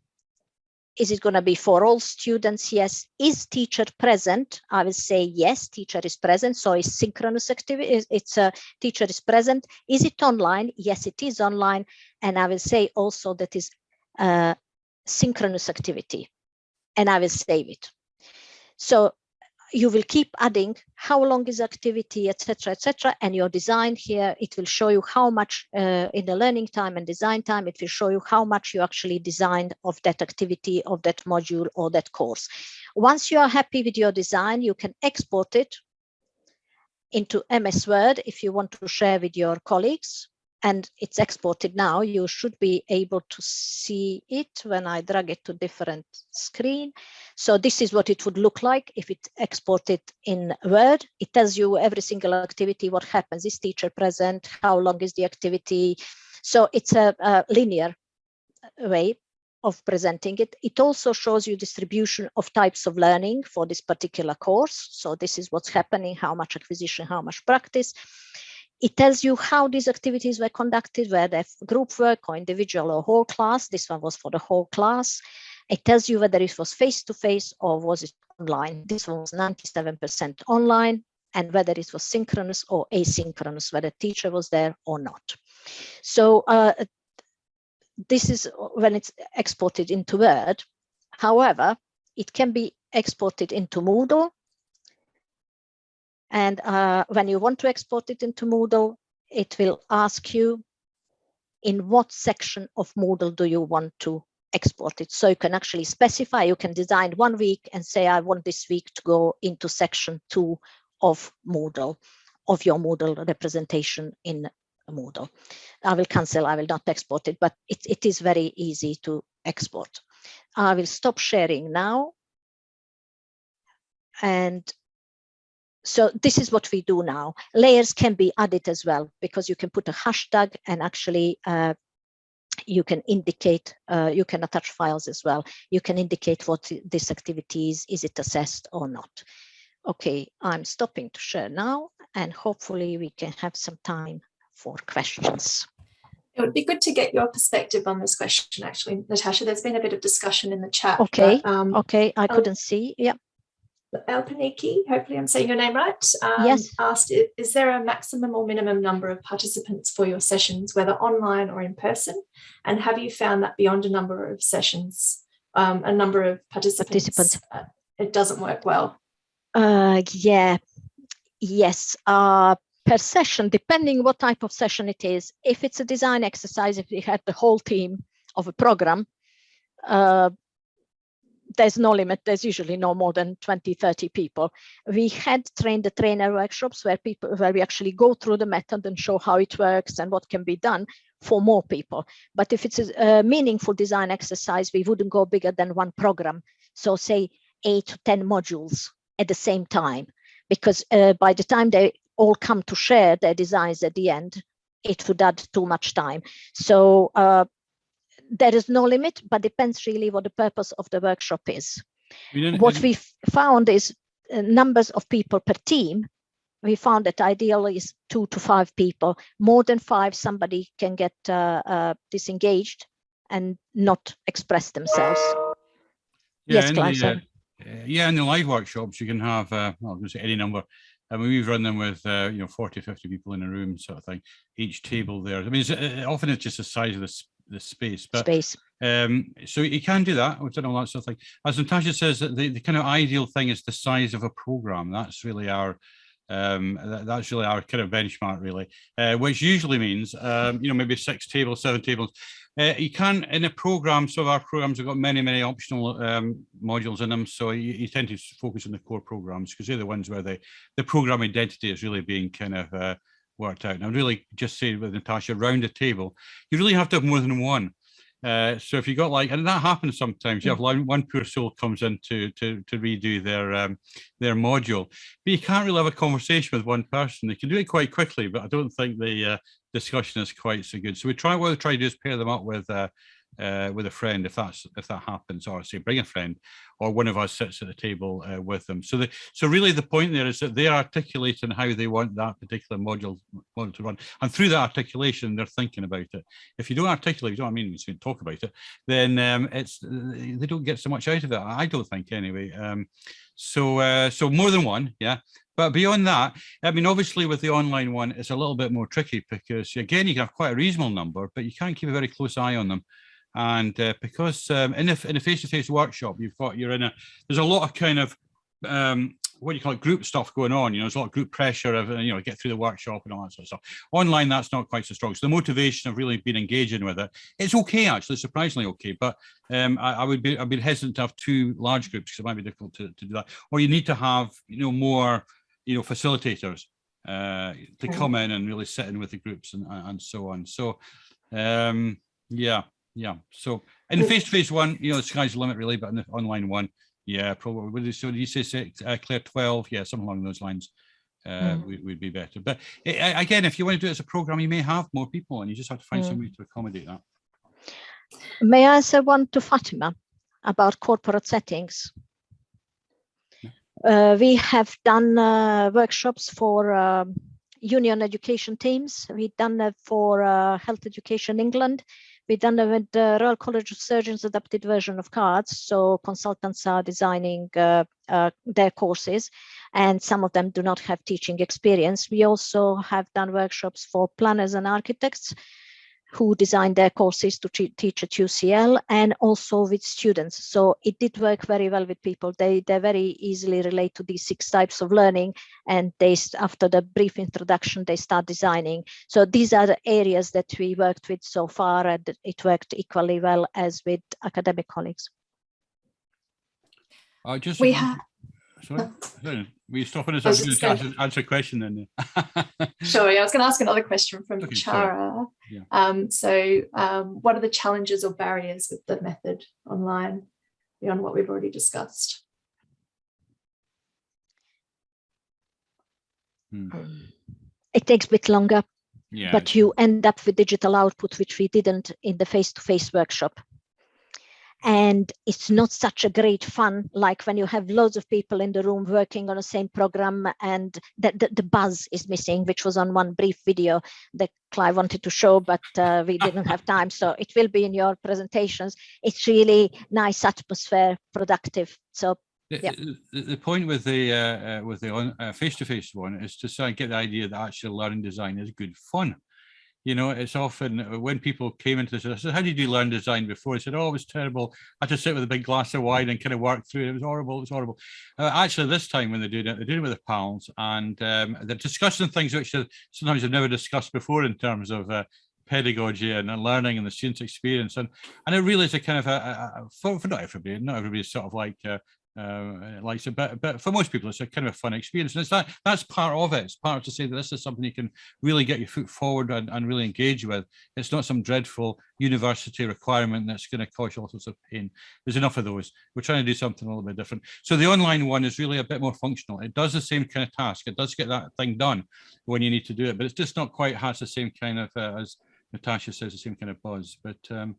is it going to be for all students? Yes. Is teacher present? I will say yes, teacher is present. So it's synchronous activity. It's a teacher is present. Is it online? Yes, it is online. And I will say also that is a synchronous activity and I will save it. So you will keep adding how long is activity, etc., etc. And your design here, it will show you how much uh, in the learning time and design time, it will show you how much you actually designed of that activity, of that module or that course. Once you are happy with your design, you can export it into MS Word if you want to share with your colleagues and it's exported now, you should be able to see it when I drag it to different screen. So this is what it would look like if it exported in Word. It tells you every single activity, what happens, is teacher present, how long is the activity. So it's a, a linear way of presenting it. It also shows you distribution of types of learning for this particular course. So this is what's happening, how much acquisition, how much practice. It tells you how these activities were conducted, whether group work or individual or whole class. This one was for the whole class. It tells you whether it was face-to-face -face or was it online. This one was 97% online and whether it was synchronous or asynchronous, whether teacher was there or not. So uh, this is when it's exported into Word. However, it can be exported into Moodle and uh, when you want to export it into Moodle, it will ask you in what section of Moodle do you want to export it. So you can actually specify, you can design one week and say, I want this week to go into section two of Moodle, of your Moodle representation in Moodle. I will cancel, I will not export it, but it, it is very easy to export. I will stop sharing now. And so this is what we do now. Layers can be added as well because you can put a hashtag and actually uh, you can indicate, uh, you can attach files as well. You can indicate what this activity is, is it assessed or not. Okay, I'm stopping to share now and hopefully we can have some time for questions. It would be good to get your perspective on this question, actually, Natasha. There's been a bit of discussion in the chat. Okay, but, um, okay, I couldn't see. Yeah. Alpaniki, hopefully I'm saying your name right, um, yes. asked, is there a maximum or minimum number of participants for your sessions, whether online or in person? And have you found that beyond a number of sessions, um, a number of participants, participants. Uh, it doesn't work well? Uh, yeah, yes. Uh, per session, depending what type of session it is. If it's a design exercise, if we had the whole team of a program, uh, there's no limit. There's usually no more than 20, 30 people. We had trained the trainer workshops where people, where we actually go through the method and show how it works and what can be done for more people. But if it's a, meaningful design exercise, we wouldn't go bigger than one program. So say eight to 10 modules at the same time, because uh, by the time they all come to share their designs at the end, it would add too much time. So uh, there is no limit, but depends really what the purpose of the workshop is. What we found is uh, numbers of people per team. We found that ideally is two to five people. More than five, somebody can get uh, uh, disengaged and not express themselves. yes, in Clive, the, uh, uh, yeah, in the live workshops, you can have, uh, well, I'm going to say any number. I mean, we've run them with, uh, you know, 40, 50 people in a room sort of thing, each table there. I mean, it's, uh, often it's just the size of the, the space, but Space. um, so you can do that. We've done all that sort of thing. As Natasha says, the, the kind of ideal thing is the size of a program. That's really our, um, that, that's really our kind of benchmark, really, uh, which usually means, um, you know, maybe six tables, seven tables. Uh, you can in a program. So our programs have got many, many optional um, modules in them. So you, you tend to focus on the core programs because they're the ones where the the program identity is really being kind of uh, worked out. And I really just say with Natasha, around the table, you really have to have more than one. Uh, so if you got like, and that happens sometimes, you have one, one poor soul comes in to, to, to redo their, um, their module, but you can't really have a conversation with one person. They can do it quite quickly, but I don't think the uh, discussion is quite so good. So we try, what we try to do is pair them up with, uh, uh, with a friend if that's if that happens or say bring a friend or one of us sits at the table uh, with them. So the so really the point there is that they're articulating how they want that particular module to run. And through that articulation they're thinking about it. If you don't articulate you don't mean you can talk about it then um, it's they don't get so much out of it I don't think anyway. Um, so uh, so more than one yeah. But beyond that, I mean, obviously with the online one, it's a little bit more tricky because again, you can have quite a reasonable number, but you can't keep a very close eye on them. And uh, because um, in a in a face-to-face workshop, you've got you're in a there's a lot of kind of um, what do you call it group stuff going on. You know, there's a lot of group pressure of you know get through the workshop and all that sort of stuff. Online, that's not quite so strong. So the motivation of really being engaging with it, it's okay actually, surprisingly okay. But um, I, I would be I'd be hesitant to have two large groups because it might be difficult to, to do that. Or you need to have you know more you know facilitators uh, to come in and really sit in with the groups and and so on. So um, yeah, yeah. So in the face-to-face one, you know, the sky's the limit really, but in the online one, yeah, probably. You, so you say six, uh, Claire, 12? Yeah, something along those lines. Uh, Mm. would, would be better. But uh, again, if you want to do it as a program, you may have more people and you just have to find some Mm. way to accommodate that. May I say one to Fatima about corporate settings? Uh, we have done uh, workshops for um, union education teams. We've done that for uh, Health Education England. We've done with the Royal College of Surgeons adapted version of cards. So consultants are designing uh, uh, their courses and some of them do not have teaching experience. We also have done workshops for planners and architects who designed their courses to teach at UCL and also with students. So it did work very well with people. They they very easily relate to these six types of learning and they after the brief introduction they start designing. So these are the areas that we worked with so far and it worked equally well as with academic colleagues. Uh, just We have, Sorry, sorry, we stopping us? I I was was going gonna- to answer, answer a question then. sure, yeah, I was going to ask another question from Okay. Chara. Yeah. Um, so um, what are the challenges or barriers with the method online beyond what we've already discussed? Hmm, It takes a bit longer, Yeah. but you end up with digital output, which we didn't in the face-to-face workshop. And it's not such a great fun like when you have loads of people in the room working on the same program and the, the, the buzz is missing, which was on one brief video that Clive wanted to show, but uh, we didn't have time. So it will be in your presentations. It's really nice atmosphere, productive. So The, Yeah. the- point with the uh, uh, with the on, uh, face-to-face one is to sort of get the idea that actually learning design is good fun. You know, it's often uh, when people came into this, I said, how did you learn design before? They said, oh, it was terrible. I had to sit with a big glass of wine and kind of work through it. It was horrible. It was horrible. Uh, actually, this time when they do it, they're doing it with their pals and um, they're discussing things which sometimes they've never discussed before in terms of uh, pedagogy and, and, learning and the student's experience. And and it really is a kind of a, a, a for, for not everybody, not everybody's sort of like uh, uh, likes it, but but for most people, it's a kind of a fun experience, and it's that that's part of it. It's part to say that this is something you can really get your foot forward and, and really engage with. It's not some dreadful university requirement that's going to cause you all sorts of pain. There's enough of those. We're trying to do something a little bit different. So the online one is really a bit more functional. It does the same kind of task. It does get that thing done when you need to do it, but it's just not quite has the same kind of uh, as Natasha says, the same kind of buzz. But um,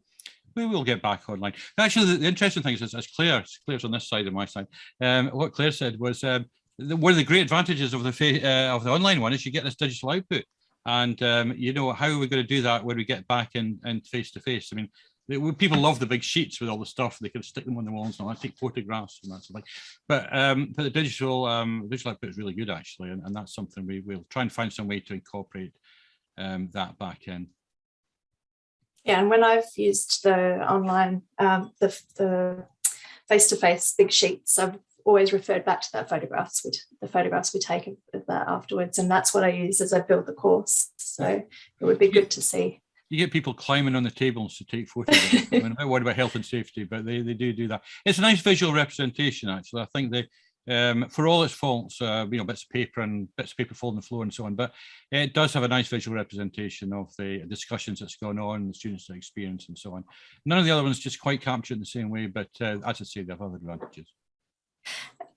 we will get back online. Actually, the, interesting thing is, as Claire, Claire's on this side and my side, um, what Claire said was um, the, one of the great advantages of the uh, of the online one is you get this digital output. And um, you know how are we going to do that when we get back in and face to face? I mean, people love the big sheets with all the stuff. They can stick them on the walls and I take photographs and that sort of thing. But um, but the digital um, digital output is really good actually, and, and that's something we will try and find some way to incorporate um, that back in. Yeah, and when I've used the online, um, the, the face-to-face big sheets, I've always referred back to that photographs, with the photographs we take of, of that afterwards. And that's what I use as I build the course. So it would be good to see. You get people climbing on the tables to take photos. I mean, I'm worried about health and safety, but they, they do do that. It's a nice visual representation, actually. I think they, um, for all its faults, uh, you know, bits of paper and bits of paper falling on the floor and so on, but it does have a nice visual representation of the discussions that's going on, the students' experience and so on. None of the other ones just quite capture in the same way, but uh, as I say, they have other advantages.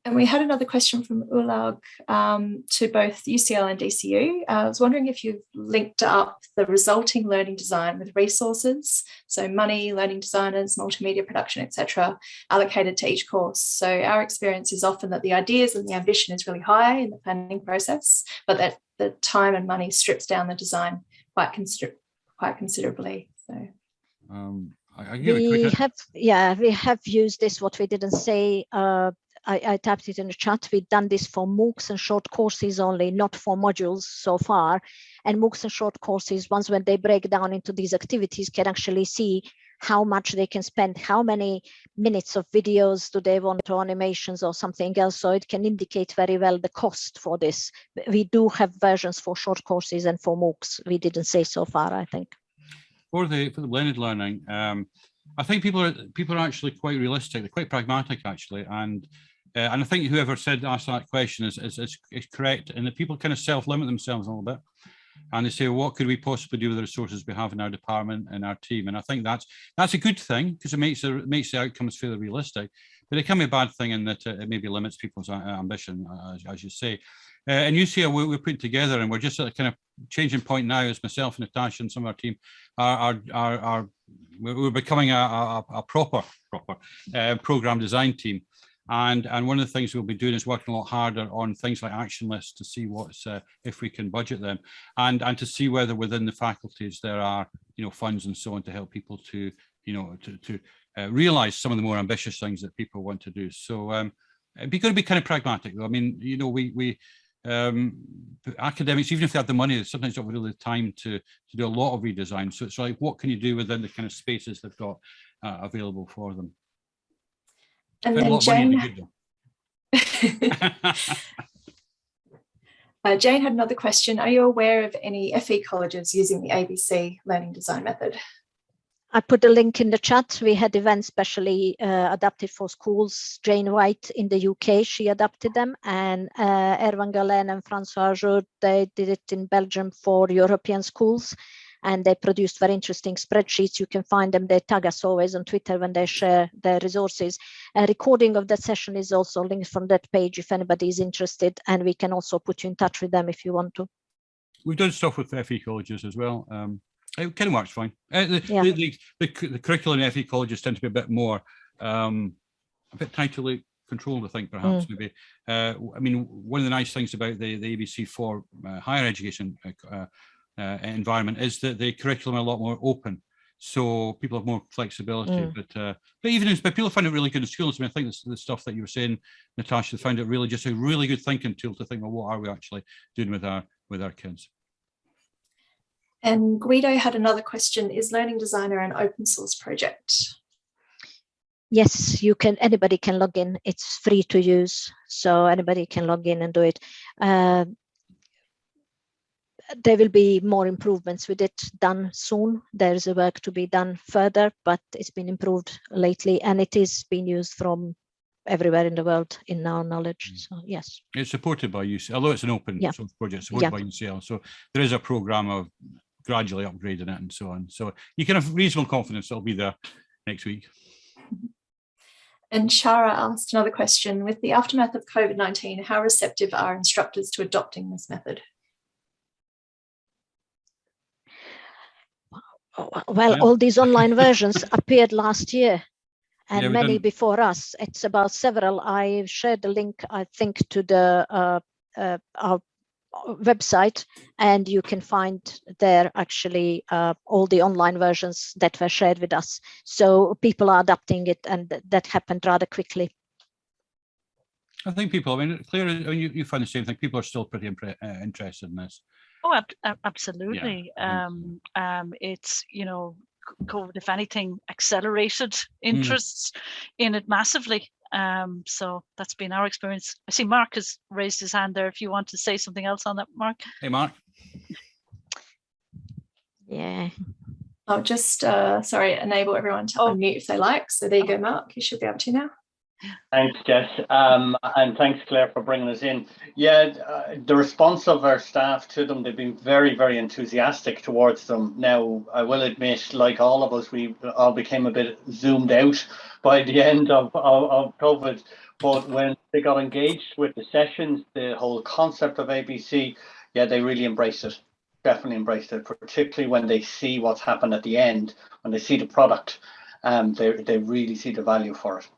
And we had another question from Ulag um, to both UCL and DCU. Uh, I was wondering if you've linked up the resulting learning design with resources, so money, learning designers, multimedia production, etc., allocated to each course. So our experience is often that the ideas and the ambition is really high in the planning process, but that the time and money strips down the design quite, consider quite considerably. So. Um, I, I we have, yeah, we have used this, what we didn't say, uh, I, I, tapped it in the chat. We've done this for MOOCs and short courses only, not for modules so far. And MOOCs and short courses, once when they break down into these activities, can actually see how much they can spend, how many minutes of videos do they want or animations or something else. So it can indicate very well the cost for this. We do have versions for short courses and for MOOCs. We didn't say so far, I think. For the for the blended learning, um, I think people are people are actually quite realistic. They're quite pragmatic actually, and uh, and I think whoever said asked that question is, is, is, is correct. And the people kind of self-limit themselves a little bit. And they say well, what could we possibly do with the resources we have in our department and our team? And I think that's that's a good thing because it makes it makes the outcomes fairly realistic. But it can be a bad thing in that it maybe limits people's uh, ambition as, as you say. Uh, and you see we, we're putting together and we're just at a kind of changing point now as myself and Natasha and some of our team are are, are, are we're becoming a, a, a proper proper uh, program design team and, and one of the things we'll be doing is working a lot harder on things like action lists to see what's, uh, if we can budget them and, and to see whether within the faculties there are, you know, funds and so on to help people to, you know, to, to uh, realize some of the more ambitious things that people want to do. So um, it'd be going to be kind of pragmatic though. I mean, you know, we, we, um, academics, even if they have the money, sometimes don't really the time to, to do a lot of redesign. So it's like, what can you do within the kind of spaces they've got uh, available for them? And then Jane, uh, Jane had another question. Are you aware of any FE colleges using the ABC learning design method? I put a link in the chat. We had events specially uh, adapted for schools. Jane White in the UK, she adapted them, and uh, Erwan Galen and François Jourde, they did it in Belgium for European schools and they produced very interesting spreadsheets. You can find them, they tag us always on Twitter when they share their resources. A recording of that session is also linked from that page if anybody is interested, and we can also put you in touch with them if you want to. We've done stuff with FE colleges as well. Um, it kind of works fine. Uh, the, yeah. the, the, the, the, curriculum in FE colleges tend to be a bit more, um, a bit tightly controlled, I think, perhaps, mm. maybe. Uh, I mean, one of the nice things about the, the ABC4 uh, higher education uh, environment is that the curriculum are a lot more open. So people have more flexibility, mm. but uh, but even if but people find it really good in schools. I mean, I think this, the stuff that you were saying, Natasha, found it really just a really good thinking tool to think, well, what are we actually doing with our with our kids? And Guido had another question, is Learning Designer an open source project? Yes, you can, anybody can log in. It's free to use, so anybody can log in and do it. Uh, there will be more improvements with it done soon. There is a work to be done further, but it's been improved lately and it is being used from everywhere in the world in our knowledge. Mm. So yes. It's supported by UCL, although it's an open Yeah. source project supported Yeah. by UCL. So there is a program of gradually upgrading it and so on. So you can have reasonable confidence it'll be there next week. And Shara asked another question, with the aftermath of COVID-19, how receptive are instructors to adopting this method? Well, Yeah. all these online versions appeared last year and Yeah, many done- before us. It's about several. I shared the link, I think, to the uh, uh, our website and you can find there actually uh, all the online versions that were shared with us. So people are adapting it and th- that happened rather quickly. I think people, I mean, clearly, I mean, you, you find the same thing. People are still pretty uh, interested in this. Oh, ab- ab- absolutely. I think Um, um, it's, you know, COVID, if anything, accelerated interests in it massively. Um, so that's been our experience. I see Mark has raised his hand there. If you want to say something else on that, Mark. Hey, Mark. Yeah. I'll just, uh, sorry, enable everyone to Oh. unmute if they like. So there you go, Mark, you should be able to now. Thanks, Jess, um, and thanks, Claire, for bringing us in. Yeah, uh, the response of our staff to them, they've been very, very enthusiastic towards them. Now, I will admit, like all of us, we all became a bit zoomed out by the end of, of, of COVID. But when they got engaged with the sessions, the whole concept of ABC, yeah, they really embraced it. Definitely embraced it, particularly when they see what's happened at the end, when they see the product, um, they, they really see the value for it.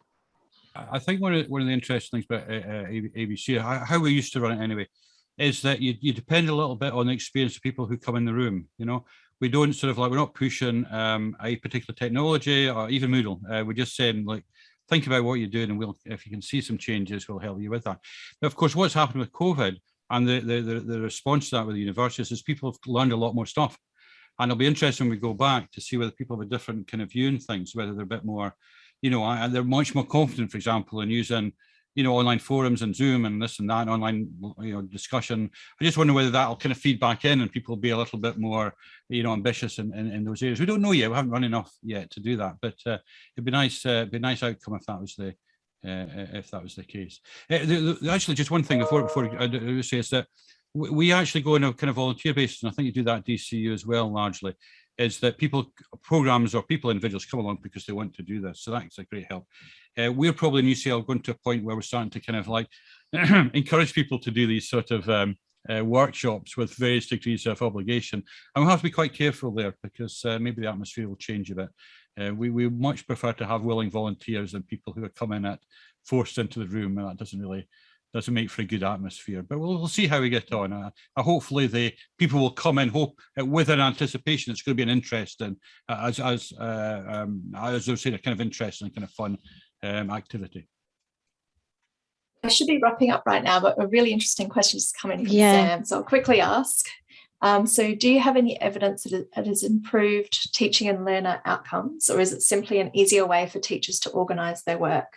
I think one of, one of the interesting things about uh, uh, ABC, how, we used to run it anyway, is that you, you depend a little bit on the experience of people who come in the room, you know? We don't sort of like, we're not pushing um, a particular technology or even Moodle. Uh, we're just saying like, think about what you're doing and we'll, if you can see some changes, we'll help you with that. But of course, what's happened with COVID and the, the, the, the response to that with the universities is people have learned a lot more stuff. And it'll be interesting when we go back to see whether people have a different kind of view on things, whether they're a bit more you know, and they're much more confident, for example, in using, you know, online forums and Zoom and this and that, online, you know, discussion. I just wonder whether that'll kind of feed back in and people will be a little bit more, you know, ambitious in, in, in those areas. We don't know yet. We haven't run enough yet to do that, but uh, it'd be nice, uh, be a nice outcome if that was the, uh, if that was the case. Uh, the, the, actually, just one thing before before I do say is that we, actually go on a kind of volunteer basis, and I think you do that at DCU as well, largely is that people, programs or people, individuals come along because they want to do this. So that's a great help. Uh, we're probably in UCL going to a point where we're starting to kind of like encourage people to do these sort of um, uh, workshops with various degrees of obligation. And we'll have to be quite careful there because uh, maybe the atmosphere will change a bit. Uh, we, we much prefer to have willing volunteers than people who are coming at forced into the room and that doesn't really doesn't make for a good atmosphere. But we'll, we'll see how we get on. Uh, uh, hopefully, the people will come in hope uh, with an anticipation. It's going to be an interesting, uh, as as uh, um, as I was saying, a kind of interesting, kind of fun um, activity. I should be wrapping up right now, but a really interesting question just come in from Yeah. Sam. So I'll quickly ask. Um, so do you have any evidence that it, it has improved teaching and learner outcomes, or is it simply an easier way for teachers to organise their work?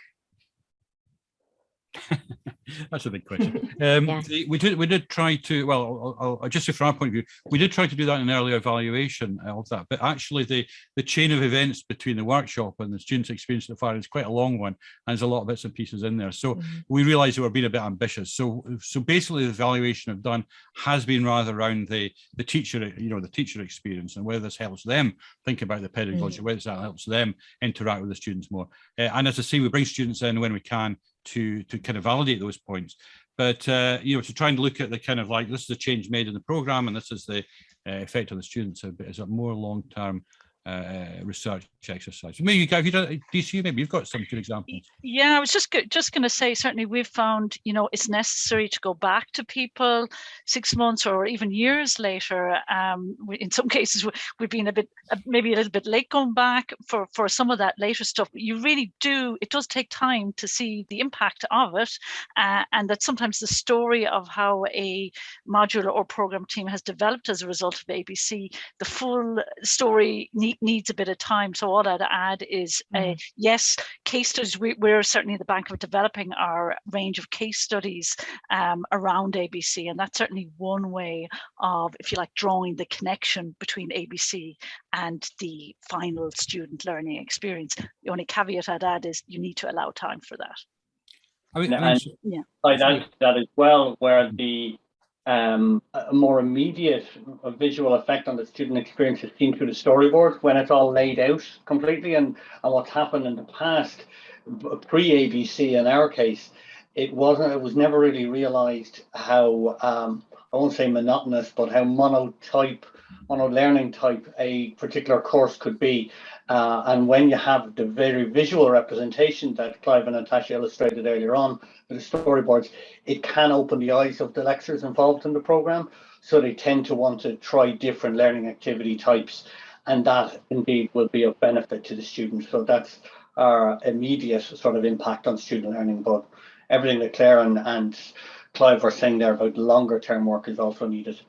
That's a big question. Um, Yeah. we did we did try to well, I'll, I'll, just from our point of view, we did try to do that in an earlier evaluation of that. But actually, the the chain of events between the workshop and the students' experience at the fire is quite a long one, and there's a lot of bits and pieces in there. So Mhm. we realised that we're being a bit ambitious. So so basically, the evaluation I've done has been rather around the the teacher, you know, the teacher experience and whether this helps them think about the pedagogy, whether that helps them interact with the students more. Uh, and as I say, we bring students in when we can to to kind of validate those points. But uh, you know, to try and look at the kind of like this is a change made in the program, and this is the uh, effect on the students. So Is a more long term uh, research exercise. Maybe have you done DCU? Maybe you've got some good examples. Yeah, I was just just going to say certainly we've found you know it's necessary to go back to people six months or even years later. Um, we, in some cases we've been a bit maybe a little bit late going back for for some of that later stuff. But you really do it does take time to see the impact of it, uh, and that sometimes the story of how a module or program team has developed as a result of ABC, the full story need, needs a bit of time. So all I'd add is, uh, mm. yes, case studies, we, are certainly the bank of developing our range of case studies um, around ABC. And that's certainly one way of, if you like, drawing the connection between ABC and the final student learning experience. The only caveat I'd add is you need to allow time for that. I mean, and yeah. I'd add that as well, where the um, a more immediate visual effect on the student experience is seen through the storyboard when it's all laid out completely. And, and what's happened in the past pre-ABC in our case it wasn't it was never really realized how um, I won't say monotonous but how monotype mono learning type a particular course could be uh, and when you have the very visual representation that Clive and Natasha illustrated earlier on with the storyboards, it can open the eyes of the lecturers involved in the program. So they tend to want to try different learning activity types. And that indeed will be of benefit to the students. So that's our immediate sort of impact on student learning. But everything that Claire and, and Clive were saying there about longer term work is also needed.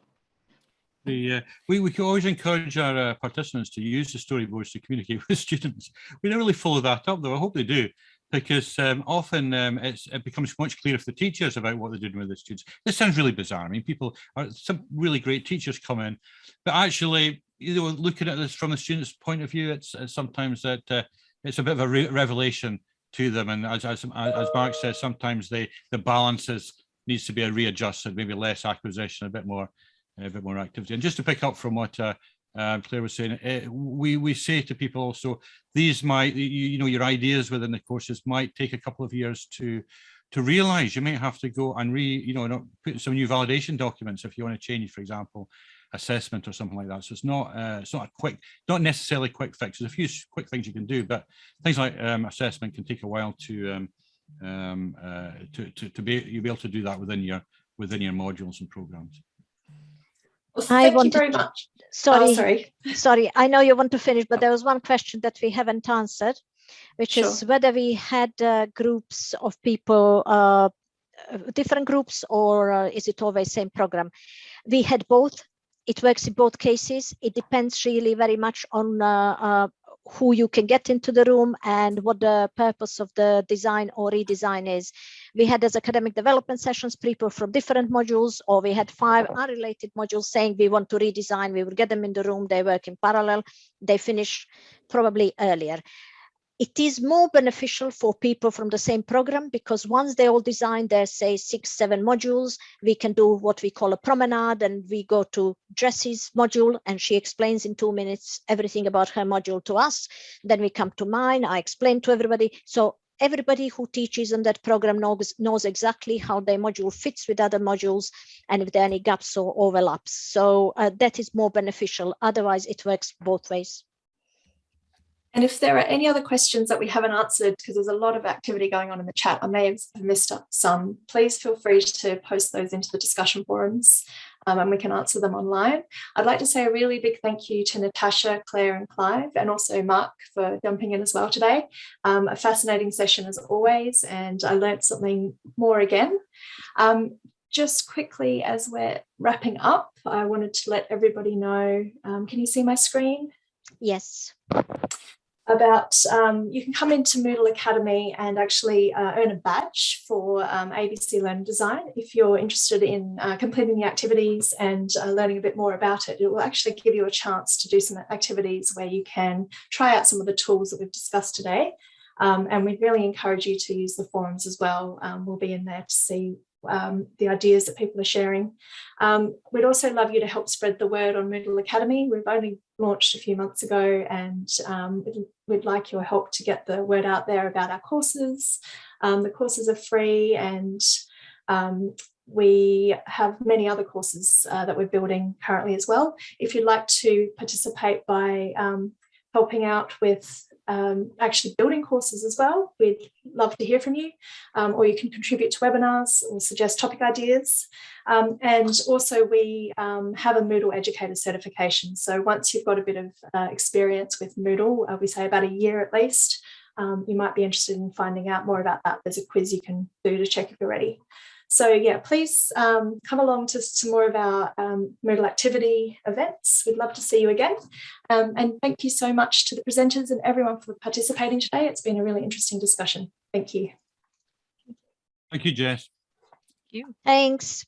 The, uh, we, we always encourage our uh, participants to use the storyboards to communicate with students. We don't really follow that up though, I hope they do, because um, often um, it becomes much clearer for the teachers about what they're doing with the students. This sounds really bizarre. I mean, people are some really great teachers come in, but actually, you know, looking at this from the student's point of view, it's, it's sometimes that uh, it's a bit of a re revelation to them. And as, as, as Mark says, sometimes they, the balances needs to be readjusted, maybe less acquisition, a bit more a bit more activity. And just to pick up from what uh, uh, Claire was saying, uh, we we say to people also these might you, you, know your ideas within the courses might take a couple of years to to realize. You may have to go and re you know put some new validation documents if you want to change, for example, assessment or something like that. So it's not uh, it's not a quick, not necessarily quick fix. There's a few quick things you can do, but things like um, assessment can take a while to um, um, uh, to, to to be you'll be able to do that within your within your modules and programs. Well, thank you very much. Sorry, oh, sorry, sorry. I know you want to finish, but there was one question that we haven't answered, which sure. is whether we had uh, groups of people, uh, different groups, or uh, is it always same program? We had both. It works in both cases. It depends really very much on uh, uh, who you can get into the room and what the purpose of the design or redesign is. We had as academic development sessions people from different modules, or we had five unrelated modules saying we want to redesign, we will get them in the room, they work in parallel, they finish probably earlier. It is more beneficial for people from the same program because once they all design their say six seven modules we can do what we call a promenade and we go to Jessie's module and she explains in two minutes everything about her module to us. Then we come to mine i explain to everybody. So everybody who teaches in that program knows, knows exactly how their module fits with other modules and if there are any gaps or overlaps. So uh, that is more beneficial. Otherwise it works both ways. And if there are any other questions that we haven't answered, because there's a lot of activity going on in the chat, I may have missed up some, please feel free to post those into the discussion forums um, and we can answer them online. I'd like to say a really big thank you to Natasha, Claire and Clive, and also Mark for jumping in as well today. Um, a fascinating session as always, and I learned something more again. Um, just quickly as we're wrapping up, I wanted to let everybody know, um, can you see my screen? Yes about um, you can come into Moodle Academy and actually uh, earn a badge for um, ABC Learning Design. If you're interested in uh, completing the activities and uh, learning a bit more about it, it will actually give you a chance to do some activities where you can try out some of the tools that we've discussed today. Um, and we really encourage you to use the forums as well. Um, we'll be in there to see um, the ideas that people are sharing. Um, we'd also love you to help spread the word on Moodle Academy. We've only launched a few months ago and um, we'd, we'd, like your help to get the word out there about our courses. Um, the courses are free and um, we have many other courses uh, that we're building currently as well. If you'd like to participate by um, helping out with um, actually building courses as well, we'd love to hear from you. Um, or you can contribute to webinars or suggest topic ideas. Um, and also we um, have a Moodle educator certification. So once you've got a bit of uh, experience with Moodle, uh, we say about a year at least, um, you might be interested in finding out more about that. There's a quiz you can do to check if you're ready. So yeah, please um, come along to some more of our um, Moodle activity events. We'd love to see you again. Um, and thank you so much to the presenters and everyone for participating today. It's been a really interesting discussion. Thank you. Thank you, Jess. Thank you. Thanks.